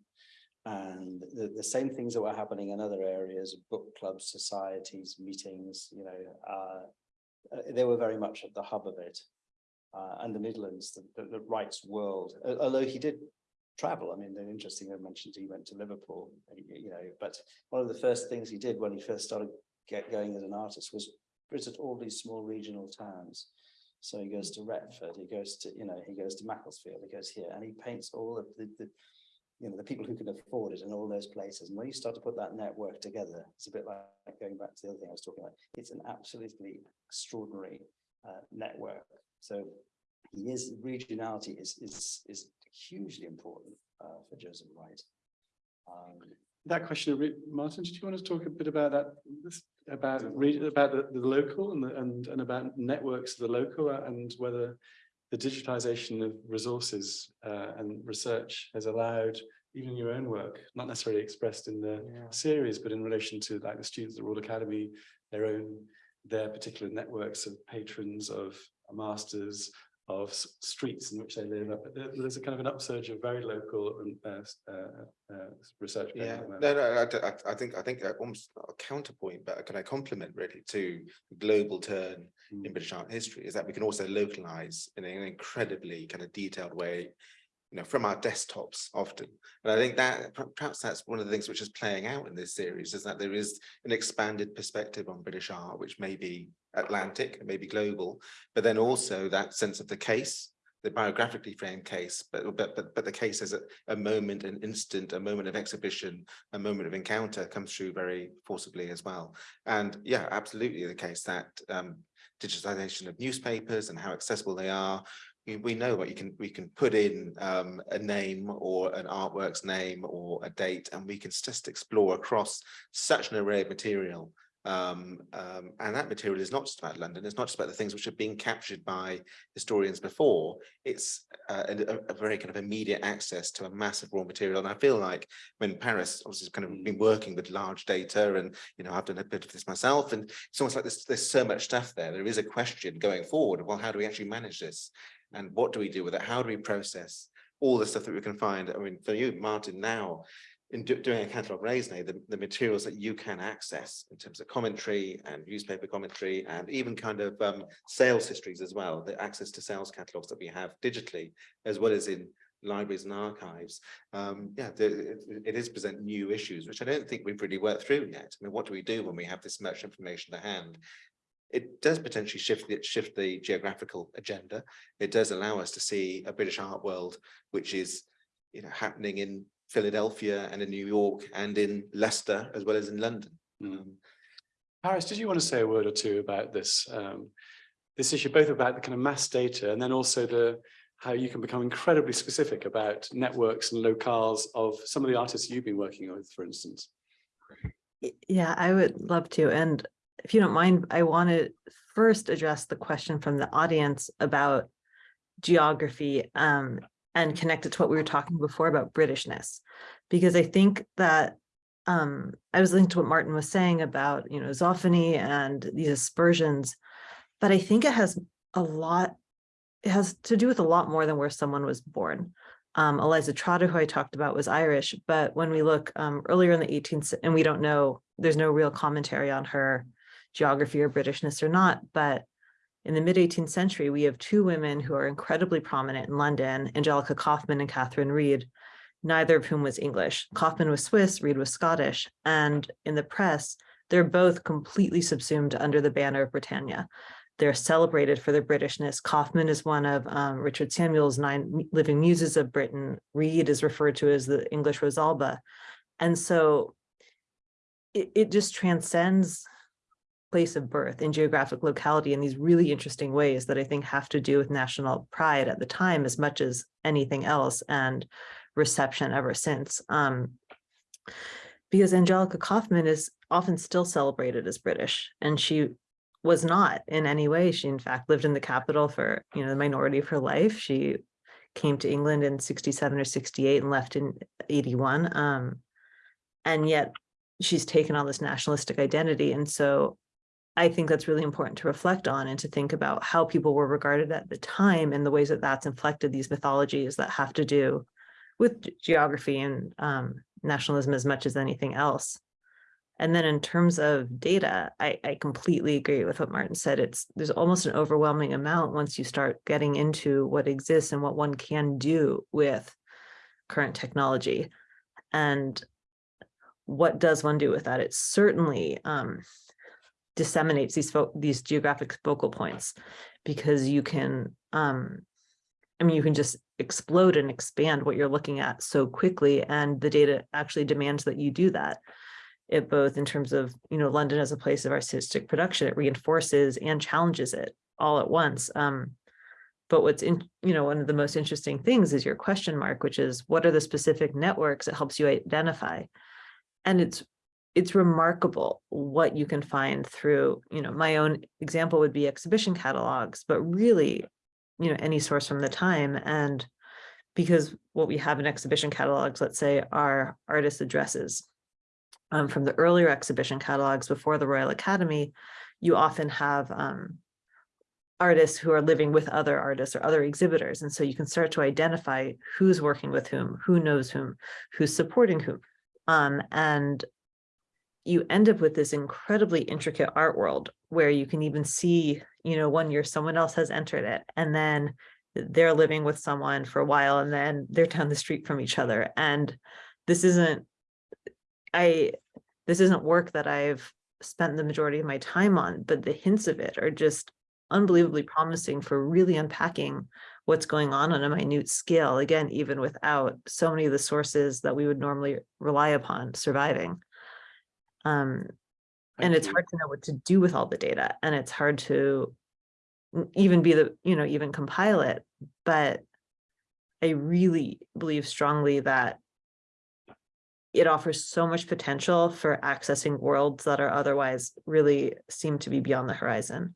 And the, the same things that were happening in other areas, book clubs, societies, meetings, you know, uh, uh, they were very much at the hub of it. Uh, and the Midlands, the, the, the Wright's world, although he did travel. I mean, they're interesting, I mentioned he went to Liverpool, you know, but one of the first things he did when he first started get going as an artist was visit all these small regional towns. So he goes to Retford, he goes to, you know, he goes to Macclesfield, he goes here, and he paints all of the, the, you know, the people who can afford it in all those places. And when you start to put that network together, it's a bit like going back to the other thing I was talking about. It's an absolutely extraordinary uh, network. So he is, regionality is, is, is hugely important uh, for Joseph Wright. Um, That question, Martin, did you want to talk a bit about that? About about the, the local and, the- and, and about networks of the local uh, and whether the digitization of resources uh, and research has allowed even your own work, not necessarily expressed in the Yeah. series, but in relation to like the students at the Royal Academy, their own, their particular networks of patrons of masters, of streets in which they live. There's a kind of an upsurge of very local uh, uh, uh, research. Yeah, on at the no, no, I, I- think, I think uh, almost not a counterpoint, but can I compliment really to the global turn in Mm. British art history is that we can also localize in an incredibly kind of detailed way, you know, from our desktops often. And I think that perhaps that's one of the things which is playing out in this series is that there is an expanded perspective on British art, which may be Atlantic, it may global, but then also that sense of the case, the biographically framed case, but but but but the case as a, a moment, an instant, a moment of exhibition, a moment of encounter comes through very forcibly as well. And yeah, absolutely the case that um, digitization of newspapers and how accessible they are. We, we know what you can, we can put in um, a name or an artwork's name or a date, and we can just explore across such an array of material. Um, um, and that material is not just about London, it's not just about the things which have been captured by historians before, it's uh, a, a- very kind of immediate access to a massive raw material. And I feel like when Paris obviously has kind of been working with large data and, you know, I've done a bit of this myself and it's almost like there's, there's so much stuff there. There is a question going forward. Well, how do we actually manage this? And what do we do with it? How do we process all the stuff that we can find? I mean, for you, Martin, now in do- doing a catalogue raisonné, the, the materials that you can access in terms of commentary and newspaper commentary and even kind of um, sales histories as well, the access to sales catalogues that we have digitally, as well as in libraries and archives. Um, yeah, the, it, it is present new issues, which I don't think we've really worked through yet. I mean, what do we do when we have this much information to hand? It does potentially shift the, shift the geographical agenda. It does allow us to see a British art world, which is, you know, happening in Philadelphia and in New York and in Leicester, as well as in London. Mm. Paris, did you want to say a word or two about this? Um, this issue, both about the kind of mass data and then also the how you can become incredibly specific about networks and locales of some of the artists you've been working with, for instance. Yeah, I would love to. And if you don't mind, I want to first address the question from the audience about geography um, and connect it to what we were talking before about Britishness. Because I think that um, I was linked to what Martin was saying about, you know, Zoffany and these aspersions, but I think it has a lot, it has to do with a lot more than where someone was born. Um, Eliza Trotter, who I talked about, was Irish, but when we look um, earlier in the 18th, and we don't know, there's no real commentary on her geography or Britishness or not, but in the mid 18th century, we have two women who are incredibly prominent in London, Angelica Kauffman and Catherine Read, neither of whom was English. Kauffman was Swiss, Read was Scottish, and in the press, they're both completely subsumed under the banner of Britannia. They're celebrated for their Britishness. Kauffman is one of um, Richard Samuel's nine living muses of Britain. Read is referred to as the English Rosalba. And so it, it just transcends place of birth in geographic locality in these really interesting ways that I think have to do with national pride at the time as much as anything else and reception ever since. Um, because Angelica Kauffman is often still celebrated as British and she was not in any way. She in fact lived in the capital for, you know, the minority of her life. She came to England in 67 or 68 and left in 81. Um, And yet she's taken on this nationalistic identity. And so I think that's really important to reflect on and to think about how people were regarded at the time and the ways that that's inflected these mythologies that have to do with geography and um, nationalism as much as anything else. And then in terms of data, I, I completely agree with what Martin said. It's there's almost an overwhelming amount once you start getting into what exists and what one can do with current technology. And what does one do with that? It certainly um, disseminates these these geographic focal points because you can um, I mean, you can just explode and expand what you're looking at so quickly, and the data actually demands that you do that. It both in terms of, you know, London as a place of artistic production, it reinforces and challenges it all at once. Um, but what's in, you know, one of the most interesting things is your question mark, which is what are the specific networks it helps you identify? And it's it's remarkable what you can find through, you know, my own example would be exhibition catalogs, but really, you know, any source from the time. And because what we have in exhibition catalogs, let's say, are artist addresses. Um, from the earlier exhibition catalogs before the Royal Academy, you often have um, artists who are living with other artists or other exhibitors. And so you can start to identify who's working with whom, who knows whom, who's supporting whom. Um, and you end up with this incredibly intricate art world where you can even see, you know, one year someone else has entered it and then they're living with someone for a while and then they're down the street from each other. And this isn't, I, this isn't work that I've spent the majority of my time on, but the hints of it are just unbelievably promising for really unpacking what's going on on a minute scale, again, even without so many of the sources that we would normally rely upon surviving. Um, and it's hard to know what to do with all the data and it's hard to even be the, you know, even compile it. But I really believe strongly that it offers so much potential for accessing worlds that are otherwise really seem to be beyond the horizon.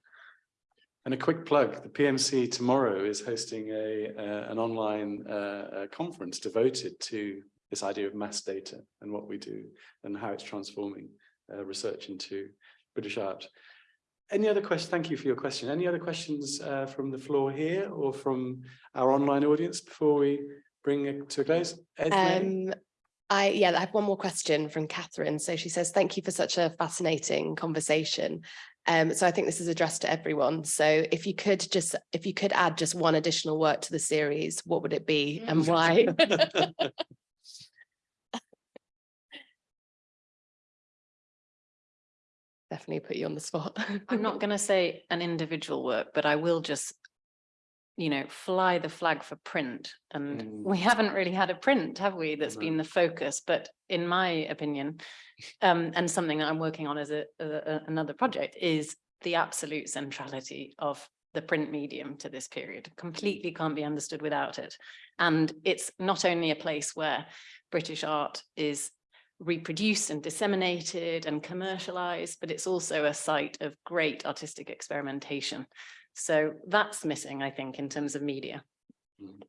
And a quick plug, the PMC tomorrow is hosting a, uh, an online uh, conference devoted to this idea of mass data and what we do and how it's transforming uh, research into British art. Any other questions? Thank you for your question. Any other questions uh, from the floor here or from our online audience before we bring it to a close? Um, I, yeah, I have one more question from Catherine. So she says, thank you for such a fascinating conversation. Um, so I think this is addressed to everyone. So if you could just, if you could add just one additional work to the series, what would it be and why? Definitely put you on the spot. I'm not going to say an individual work, but I will just, you know, fly the flag for print. And Mm. we haven't really had a print, have we? That's No. been the focus, but in my opinion, um, and something that I'm working on as a, a- a- another project is the absolute centrality of the print medium to this period. Completely can't be understood without it. And it's not only a place where British art is reproduced and disseminated and commercialized, but it's also a site of great artistic experimentation. So that's missing, I think, in terms of media. Mm.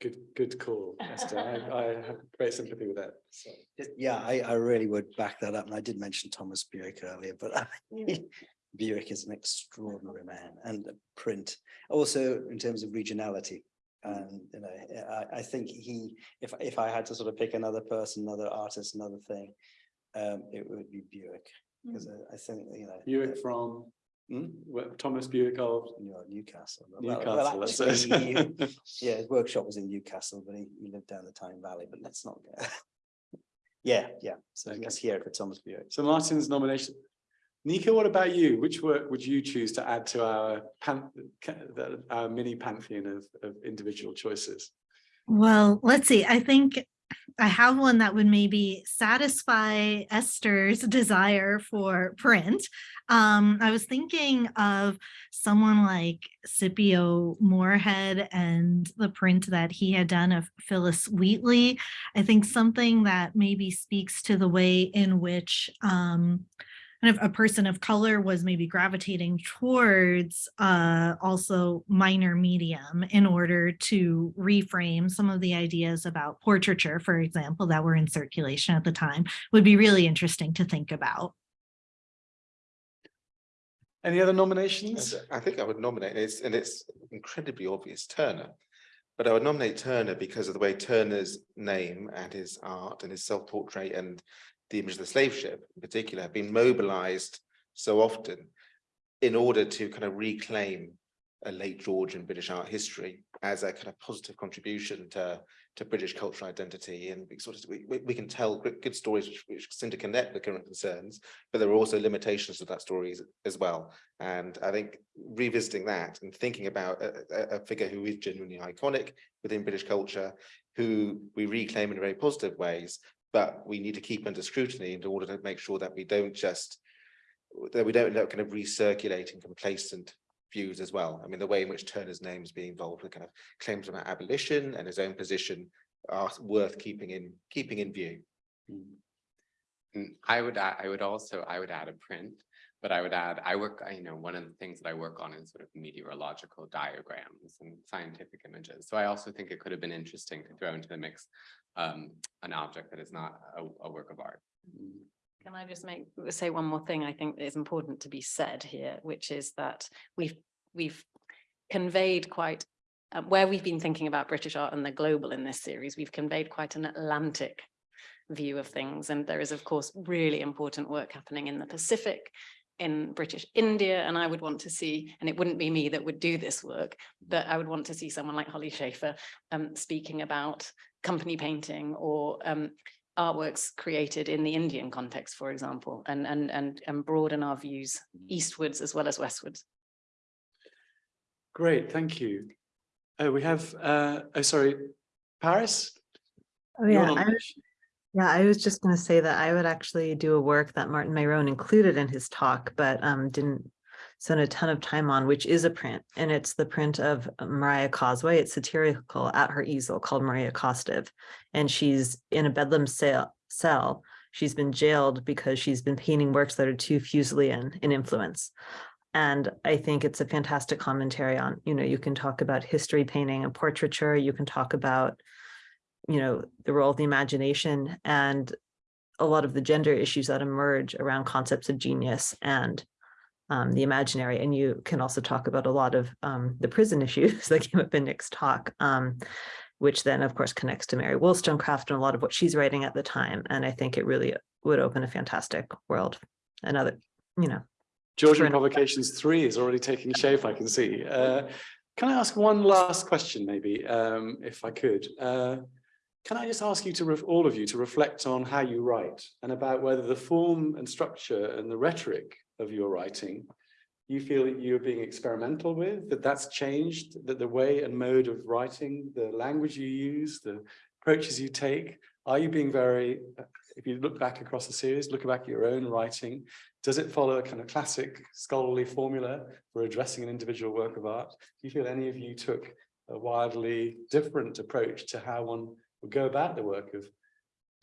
Good, good call, Esther. I, I have great sympathy with that. So. Yeah, I, I really would back that up. And I did mention Thomas Bewick earlier, but Bewick is an extraordinary man and print. Also, in terms of regionality. And, you know, I, I think he, if, if I had to sort of pick another person, another artist, another thing, um, it would be Bewick. Because I, I think, you know. Bewick uh, from hmm? Thomas Bewick of you know, Newcastle. Well- Newcastle. well, actually, he- Yeah, his workshop was in Newcastle, but he, he lived down the Tyne Valley, but let's not. go- Yeah, yeah, so Okay. let's hear it for Thomas Bewick. So Martin's nomination. Nika, what about you? Which work would you choose to add to our pan, our mini pantheon of, of individual choices? Well, let's see. I think I have one that would maybe satisfy Esther's desire for print. Um, I was thinking of someone like Scipio Moorhead and the print that he had done of Phillis Wheatley. I think something that maybe speaks to the way in which um, kind of a person of color was maybe gravitating towards uh, also minor medium in order to reframe some of the ideas about portraiture, for example, that were in circulation at the time, would be really interesting to think about. Any other nominations? I think I would nominate, it's, and it's incredibly obvious, Turner. But I would nominate Turner because of the way Turner's name and his art and his self-portrait and the image of the slave ship in particular have been mobilized so often in order to kind of reclaim a late Georgian British art history as a kind of positive contribution to, to British cultural identity. And we sort of, we, we- can tell good, stories which, which seem to connect with current concerns, but there are also limitations to that story as, well. And I think revisiting that and thinking about a- a figure who is genuinely iconic within British culture, who we reclaim in very positive ways, but we need to keep under scrutiny in order to make sure that we don't just, that we don't end up kind of recirculating complacent views as well. I mean, the way in which Turner's name is being involved with kind of claims about abolition and his own position are worth keeping in, keeping in view. Mm, I would, add- I would also, I would add a print, but I would add, I work, you know, one of the things that I work on is sort of meteorological diagrams and scientific images. So I also think it could have been interesting to throw into the mix um, an object that is not a, a work of art. Can I just make, say one more thing I think is important to be said here, which is that we've, we've conveyed quite, uh, where we've been thinking about British art and the global in this series, we've conveyed quite an Atlantic view of things. And there is, of course, really important work happening in the Pacific, in British India, and I would want to see, and it wouldn't be me that would do this work, but I would want to see someone like Holly Shaffer um, speaking about company painting or um, artworks created in the Indian context, for example, and, and, and, and broaden our views eastwards as well as westwards. Great, thank you. Oh, we have, uh, oh, sorry, Paris? Oh, yeah. I was- Yeah, I was just gonna say that I would actually do a work that Martin Myrone included in his talk, but um didn't spend a ton of time on, which is a print, and it's the print of Mariah Cosway. It's satirical at her easel called Maria Costive. And she's in a Bedlam cell, cell. She's been jailed because she's been painting works that are too Fuselian in influence. And I think it's a fantastic commentary on, you know, you can talk about history painting and portraiture, you can talk about you know, the role of the imagination and a lot of the gender issues that emerge around concepts of genius and um, the imaginary. And you can also talk about a lot of um, the prison issues that came up in Nick's talk, um, which then of course connects to Mary Wollstonecraft and a lot of what she's writing at the time. And I think it really would open a fantastic world. Another, you know, Georgian. Provocations three is already taking shape, I can see. Uh, Can I ask one last question, maybe, um, if I could? Uh, Can I just ask you to, ref- all of you, to reflect on how you write and about whether the form and structure and the rhetoric of your writing you feel that you're being experimental with, that that's changed, that the way and mode of writing, the language you use, the approaches you take, are you being very, if you look back across the series, look back at your own writing, does it follow a kind of classic scholarly formula for addressing an individual work of art? Do you feel any of you took a wildly different approach to how one would go about the work of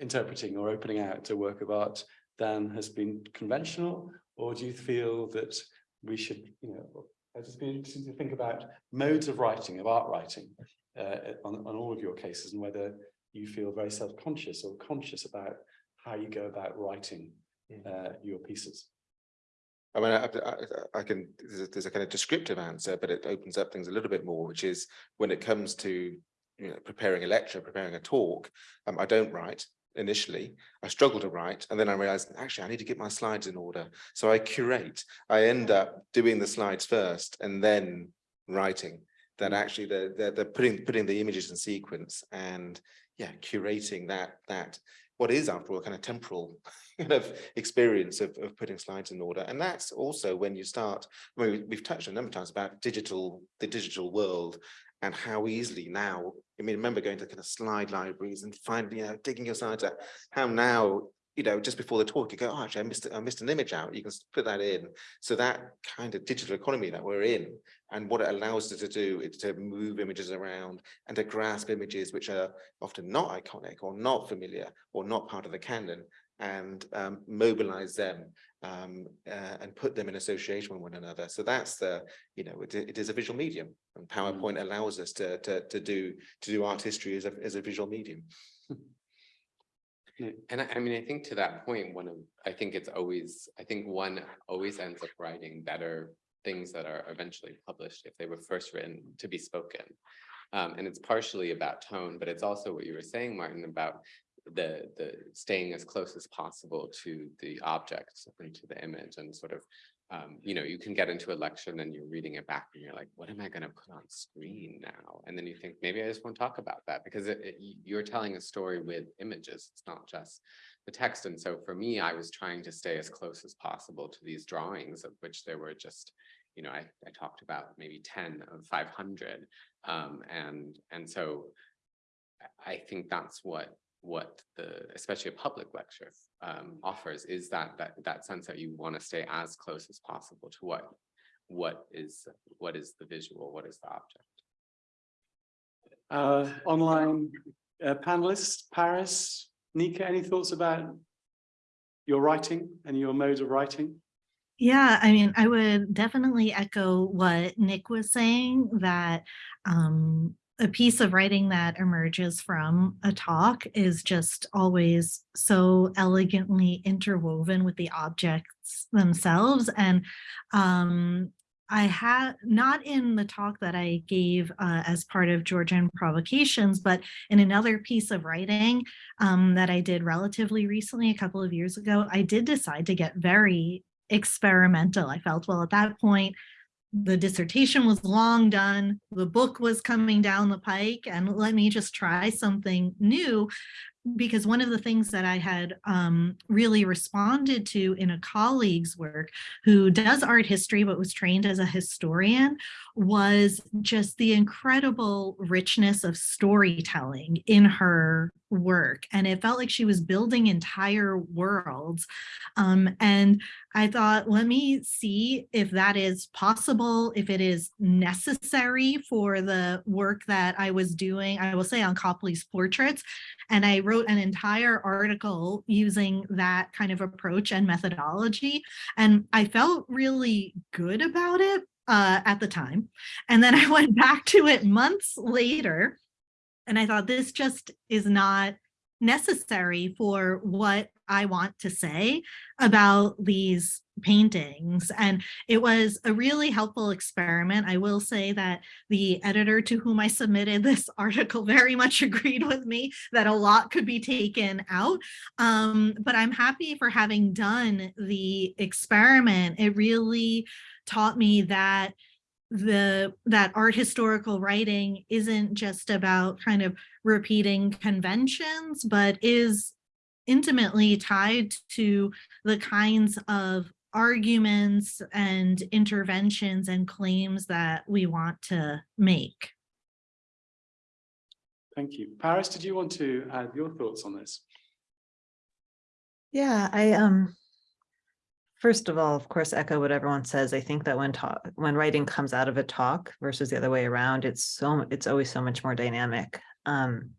interpreting or opening out a work of art than has been conventional? Or do you feel that we should, you know, I'd just be interested to think about modes of writing, of art writing, uh, on, on all of your cases and whether you feel very self-conscious or conscious about how you go about writing uh, your pieces. I mean, I, I, I can, there's a, there's a kind of descriptive answer, but it opens up things a little bit more, which is when it comes to, you know, preparing a lecture, preparing a talk, um, I don't write initially. I struggle to write, and then I realized, actually, I need to get my slides in order. So I curate. I end up doing the slides first and then writing. That mm. actually they're, they're, they're putting, putting the images in sequence and, yeah, curating that, that, what is after all, kind of temporal kind of experience of, of putting slides in order. And that's also when you start, I mean, we- we've touched a number of times about digital, the digital world and how easily now, I mean, remember going to kind of slide libraries and finding, you know, digging your slides out, how now, you know, just before the talk, you go, oh, actually, I missed, I missed an image out. You can put that in. So that kind of digital economy that we're in and what it allows us to do is to move images around and to grasp images which are often not iconic or not familiar or not part of the canon and um, mobilize them um, uh, and put them in association with one another. So that's the, you know, it, it is a visual medium and PowerPoint allows us to, to, to do, to do art history as a, as a visual medium. And I, I mean, I think to that point, one of, I think it's always, I think one always ends up writing better things that are eventually published if they were first written to be spoken. Um, and it's partially about tone, but it's also what you were saying, Martin, about the, the staying as close as possible to the object and to the image and sort of, um, you know, you can get into a lecture and then you're reading it back and you're like, what am I gonna put on screen now? And then you think, maybe I just won't talk about that because it, it- you're telling a story with images. It's not just the text. And so for me, I was trying to stay as close as possible to these drawings of which there were just, you know, I, I talked about maybe ten of five hundred. Um, and, and so I think that's what, what the, especially a public lecture um, offers is that, that, that sense that you want to stay as close as possible to what, what is, what is the visual, what is the object. Uh, online uh, panelists, Paris, Nika, any thoughts about your writing and your mode of writing? Yeah, I mean, I would definitely echo what Nick was saying that um, a piece of writing that emerges from a talk is just always so elegantly interwoven with the objects themselves. And um, I had not in the talk that I gave uh, as part of Georgian provocations, but in another piece of writing um, that I did relatively recently, a couple of years ago, I did decide to get very experimental. I felt, well, at that point, the dissertation was long done, the book was coming down the pike, and let me just try something new. Because one of the things that I had um, really responded to in a colleague's work who does art history but was trained as a historian was just the incredible richness of storytelling in her work. And it felt like she was building entire worlds. Um, and I thought, let me see if that is possible, if it is necessary for the work that I was doing, I will say on Copley's portraits. And I wrote an entire article using that kind of approach and methodology. And I felt really good about it uh, at the time. And then I went back to it months later and I thought this just is not necessary for what I want to say about these paintings. And it was a really helpful experiment. I will say that the editor to whom I submitted this article very much agreed with me that a lot could be taken out. Um, but I'm happy for having done the experiment. It really taught me that the that art historical writing isn't just about kind of repeating conventions, but is intimately tied to the kinds of arguments and interventions and claims that we want to make. Thank you. Paris, did you want to add your thoughts on this? Yeah, I um first of all, of course, echo what everyone says. I think that when talk when writing comes out of a talk versus the other way around, it's so it's always so much more dynamic. Um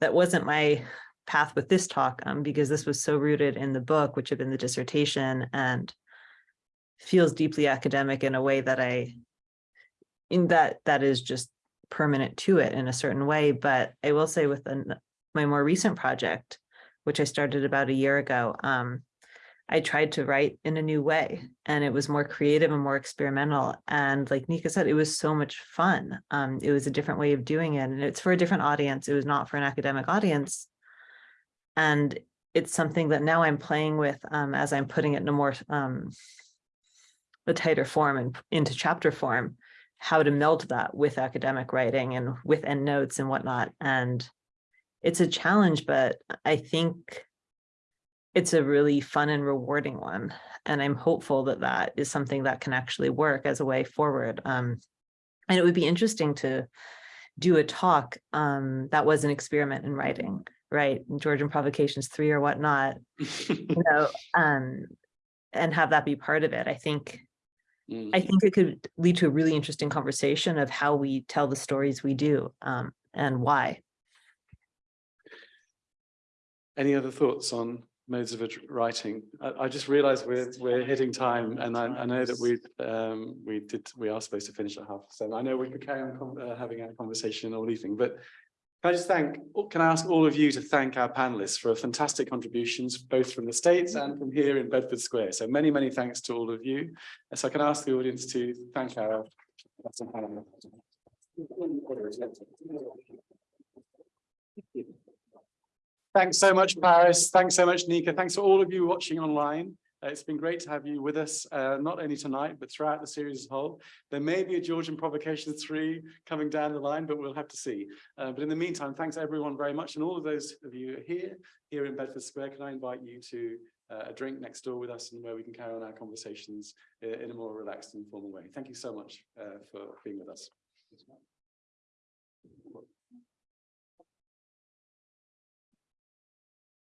that wasn't my path with this talk um because this was so rooted in the book, which had been the dissertation and feels deeply academic in a way that I in that that is just permanent to it in a certain way. But I will say with an, my more recent project, which I started about a year ago, um, I tried to write in a new way and it was more creative and more experimental. And like Nika said, it was so much fun. Um, it was a different way of doing it and it's for a different audience. It was not for an academic audience. And it's something that now I'm playing with um, as I'm putting it in a more um, a tighter form and into chapter form, how to meld that with academic writing and with endnotes and whatnot. And it's a challenge, but I think it's a really fun and rewarding one. And I'm hopeful that that is something that can actually work as a way forward. Um, and it would be interesting to do a talk um, that was an experiment in writing, right? Georgian Provocations 3 or whatnot, you know, um, and have that be part of it. I think I think it could lead to a really interesting conversation of how we tell the stories we do um, and why. Any other thoughts on modes of writing. I, I just realized we're, we're hitting time and I, I know that we, um, we did, we are supposed to finish at half seven. I know we could carry on uh, having a conversation all evening, but can I just thank, can I ask all of you to thank our panelists for fantastic contributions, both from the States and from here in Bedford Square. So many, many thanks to all of you. So I can ask the audience to thank our. Thanks so much, Paris. Thanks so much, Nika. Thanks to all of you watching online. Uh, It's been great to have you with us, uh, not only tonight, but throughout the series as a whole. There may be a Georgian Provocation three coming down the line, but we'll have to see. Uh, but in the meantime, thanks everyone very much. And all of those of you here, here in Bedford Square, can I invite you to uh, a drink next door with us and where we can carry on our conversations uh, in a more relaxed and formal way. Thank you so much uh, for being with us.